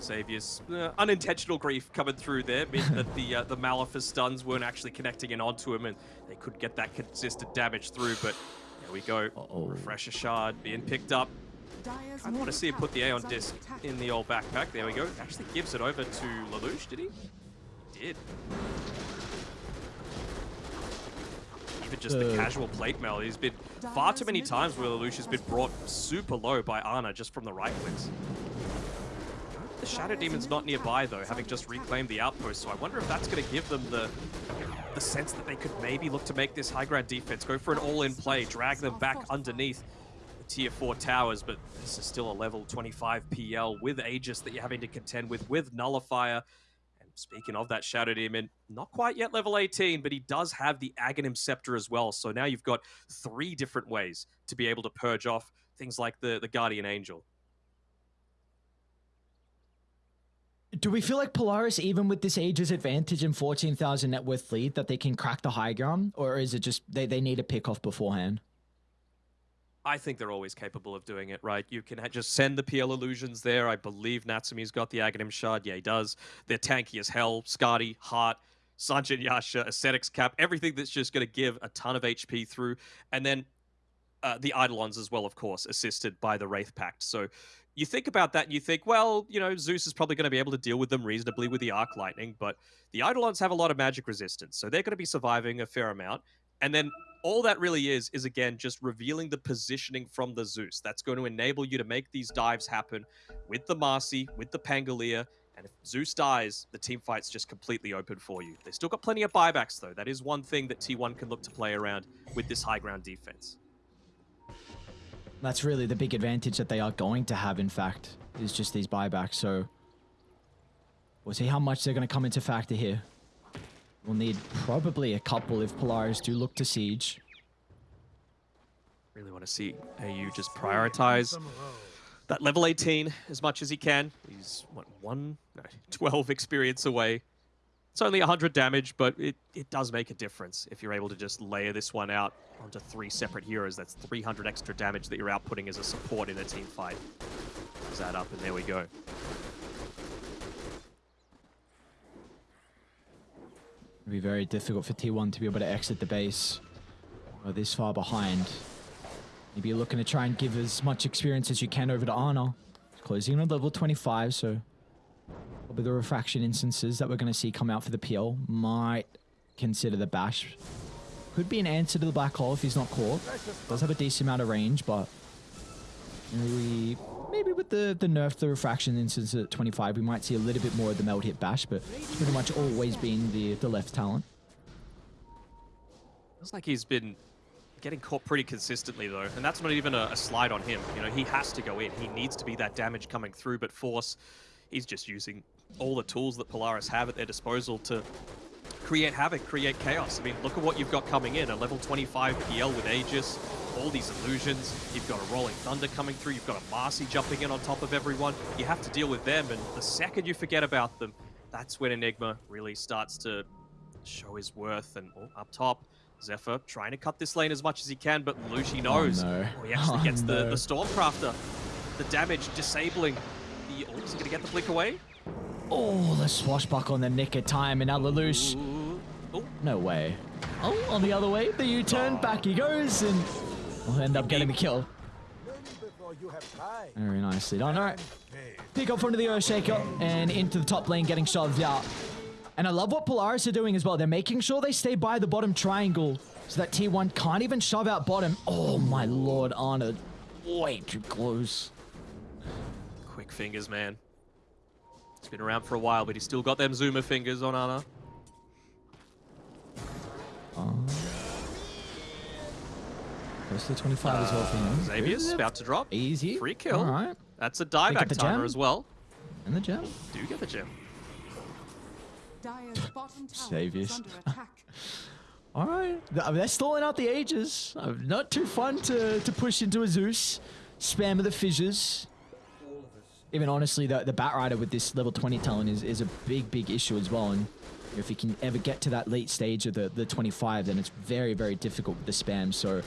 Xavier's uh, unintentional grief coming through there meant that the uh, the Malefice stuns weren't actually connecting in onto him, and they could get that consistent damage through. But there we go. Uh-oh. Refresher shard being picked up. I want to see him put the tower Aeon disc in the old backpack. There we go. Actually gives it over to Lelouch, did he? He did. Even just the Uh. casual plate mail. He's been far too many times where Lelouch has been brought super low by Ana just from the right clicks. The Shadow Demon's not nearby though, having just reclaimed the outpost, so I wonder if that's going to give them the the sense that they could maybe look to make this high ground defense, go for an all-in play, drag them back underneath the tier 4 towers, but this is still a level 25 PL with Aegis that you're having to contend with, with Nullifier. Speaking of that Shadow Demon, not quite yet level 18, but he does have the Aghanim Scepter as well, so now you've got three different ways to be able to purge off things like the, the Guardian Angel. Do we feel like Polaris, even with this age's advantage and 14,000 net worth lead, that they can crack the high ground? Or is it just they, they need a pick off beforehand? I think they're always capable of doing it, right? You can just send the PL illusions there. I believe Natsumi's got the Aghanim Shard. Yeah, he does. They're tanky as hell. Skadi, Heart, Sange and Yasha, Ascetics Cap, everything that's just going to give a ton of HP through. And then uh, the Eidolons as well, of course, assisted by the Wraith Pact. So you think about that and you think, well, you know, Zeus is probably going to be able to deal with them reasonably with the Arc Lightning, but the Eidolons have a lot of magic resistance, so they're going to be surviving a fair amount. And then all that really is is again just revealing the positioning from the Zeus. That's going to enable you to make these dives happen with the Marci, with the Pangolier, And if Zeus dies, the team fight's just completely open for you. They've still got plenty of buybacks, though. That is one thing that T1 can look to play around with this high ground defense. That's really the big advantage that they are going to have, in fact, is just these buybacks. So we'll see how much they're going to come into factor here. We'll need probably a couple if Polaris do look to siege. Really want to see AU just prioritize that level 18 as much as he can. He's, what, one, no, [LAUGHS] 12 experience away. It's only 100 damage, but it, it does make a difference if you're able to just layer this one out onto three separate heroes. That's 300 extra damage that you're outputting as a support in a team fight. Does that up, and there we go. It'll be very difficult for T1 to be able to exit the base. This far behind. Maybe you're looking to try and give as much experience as you can over to Ana. Closing on level 25, so probably the refraction instances that we're going to see come out for the PL might consider the bash. Could be an answer to the black hole if he's not caught. Does have a decent amount of range, but maybe maybe with the the nerf the refraction instance at 25, we might see a little bit more of the melt hit bash, but pretty much always been the the left talent. Feels like he's been getting caught pretty consistently though, and that's not even a, a, slide on him. You know, he has to go in. He needs to be that damage coming through, but Force, he's just using all the tools that Polaris have at their disposal to create havoc, create chaos. I mean, look at what you've got coming in. A level 25 PL with Aegis, all these illusions. You've got a Rolling Thunder coming through. You've got a Marci jumping in on top of everyone. You have to deal with them, and the second you forget about them, that's when Enigma really starts to show his worth. And oh, up top, Zephyr trying to cut this lane as much as he can, but Lushi oh, knows. Oh, no. Oh, he actually [LAUGHS] Oh, gets the, no. the Stormcrafter. The damage disabling the... Oh, is going to get the blink away? Oh, the swashbuckle in the nick of time, and now Lelouch. Ooh. Oh, No way. Oh, on the other way, the U-turn, ah. back he goes, and will end up getting the kill. Very nicely done. All right. Pick up onto the Earthshaker and into the top lane, getting shoved out. And I love what Polaris are doing as well. They're making sure they stay by the bottom triangle so that T1 can't even shove out bottom. Oh my lord, Ana. Way too close. quick fingers, man. He's been around for a while, but he's still got them zoomer fingers on Ana. Close to 25 as well for him. Xavier's about to drop. Easy. Free kill. All right. That's a Pick up dieback the timer gem. as well. And the gem. Do get the gem. Dire's bottom tower Saviors. is under attack. [LAUGHS] All right. I mean, they're stalling out the Aegis. Uh, Not too fun to, to push into a Zeus. Spam of the fissures. Even honestly, the, the Bat Rider with this level 20 talent is, is a big, big issue as well. And if he can ever get to that late stage of the, the 25, then it's very, very difficult with the spam. So uh,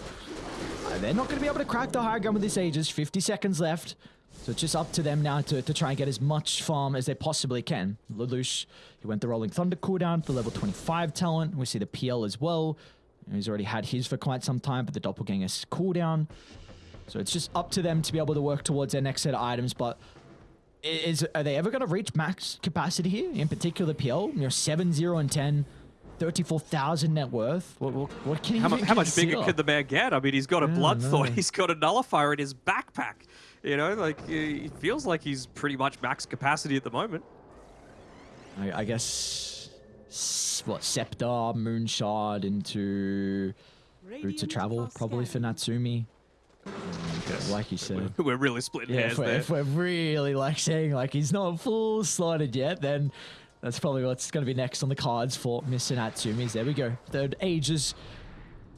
they're not going to be able to crack the high ground with this Aegis. 50 seconds left. So it's just up to them now to, to try and get as much farm as they possibly can. Lelouch, he went the Rolling Thunder cooldown for level 25 talent. We see the PL as well. He's already had his for quite some time, but the Doppelganger's cooldown. So it's just up to them to be able to work towards their next set of items. But is are they ever going to reach max capacity here? In particular, PL, you're 7, 0, and 10, 34,000 net worth. What, what, what can you How, mu- how much bigger could the man get? I mean, he's got a Yeah, Bloodthorn. [LAUGHS] He's got a nullifier in his backpack. You know, like it feels like he's pretty much max capacity at the moment. I, I guess what Scepter, Moonshard into Route of Travel probably for Natsumi. Like you said. [LAUGHS] We're really splitting Yeah, hairs if we're, there. if we're really like saying like he's not full slotted yet, then that's probably what's going to be next on the cards for Mr. Natsumi's. There we go. Third Aegis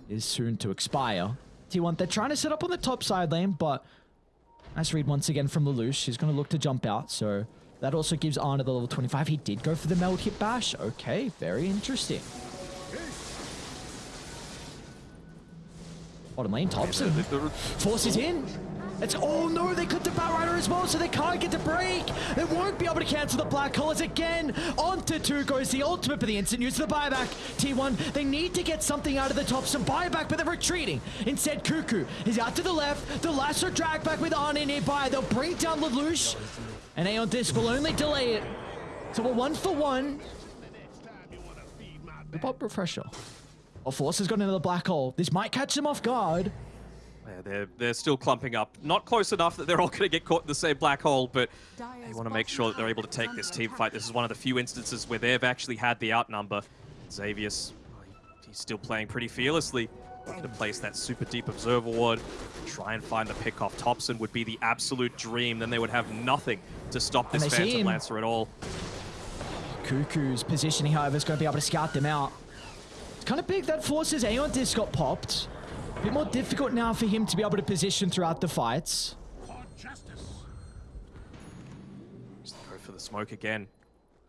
is soon to expire. T1, they're trying to set up on the top side lane, but nice read once again from Lelouch. He's going to look to jump out, so that also gives Ana the level 25. He did go for the meld hit bash. Okay, very interesting. Bottom lane, Topson. Forces in. It's oh no, they clipped the Bat Rider as well, so they can't get the break. They won't be able to cancel the Black Colors again. Onto two goes the ultimate for the instant use of the buyback. T1, they need to get something out of the top, some buyback, but they're retreating. Instead, Kuku is out to the left. The lasso drag back with Ana nearby. They'll bring down Lelouch. And Aeon Disc will only delay it. So we're one for one. The pop refresher. Oh, Force has got another black hole. This might catch them off guard. They're they're still clumping up. Not close enough that they're all [LAUGHS] going to get caught in the same black hole, but they want to make sure that they're able to take this team fight. This is one of the few instances where they've actually had the outnumber. Xavius, he's still playing pretty fearlessly. Looking to place that super deep observer ward, try and find the pick off Topson would be the absolute dream. Then they would have nothing to stop this Phantom. Lancer at all. Kuku's positioning, however, is going to be able to scout them out. It's kind of big that forces Aeon Disc got popped. Bit more difficult now for him to be able to position throughout the fights. Just go for the smoke again.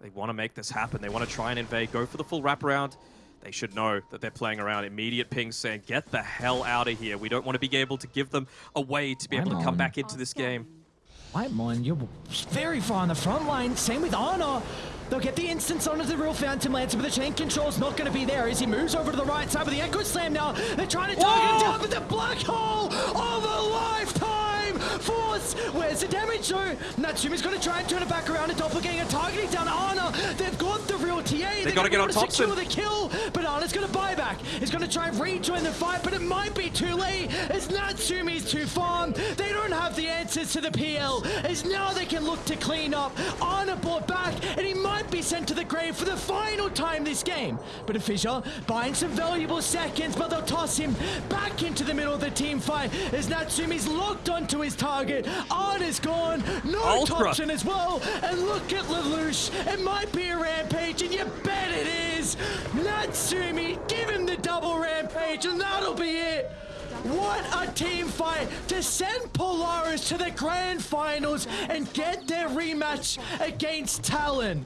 They want to make this happen. They want to try and invade, go for the full wraparound. They should know that they're playing around. Immediate ping saying, get the hell out of here. We don't want to be able to give them a way to be able to Come on. back into this game. scanning. Whitemon, you're very far on the front line. Same with Ana. They'll get the instance onto the real Phantom Lancer, but the chain control's not going to be there as he moves over to the right side with the Echo Slam now. They're trying to target him Whoa! down, but the black hole lifetime force. Where's the damage though? Natsumi's going to try and turn it back around. A doppelganger targeting down Ana. They've got the real TA. They're gotta get on to Topson. secure the kill, but Ana's going to buy back. He's going to try and rejoin the fight, but it might be too late as Natsumi's too far. They don't have the answers to the PL as now they can look to clean up. Ana brought back and he might be sent to the grave for the final time this game. But a Fissure buying some valuable seconds, but they'll toss him back into the middle of the team fight as Natsumi's locked onto his target. Ana's gone. No Ultra. Topson as well. And look at Lelouch. It might be a rampage, and you bet it is. Natsumi, give him the double rampage, and that'll be it. What a team fight to send Polaris to the grand finals and get their rematch against Talon.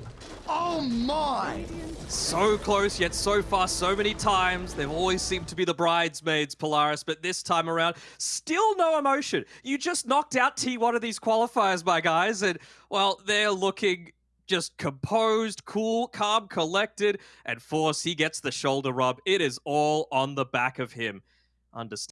Oh my! So close, yet so far, so many times. They've always seemed to be the bridesmaids, Polaris, but this time around, still no emotion. You just knocked out T1 of these qualifiers, my guys, and, well, they're looking just composed, cool, calm, collected, and Force, he gets the shoulder rub. It is all on the back of him. Understand.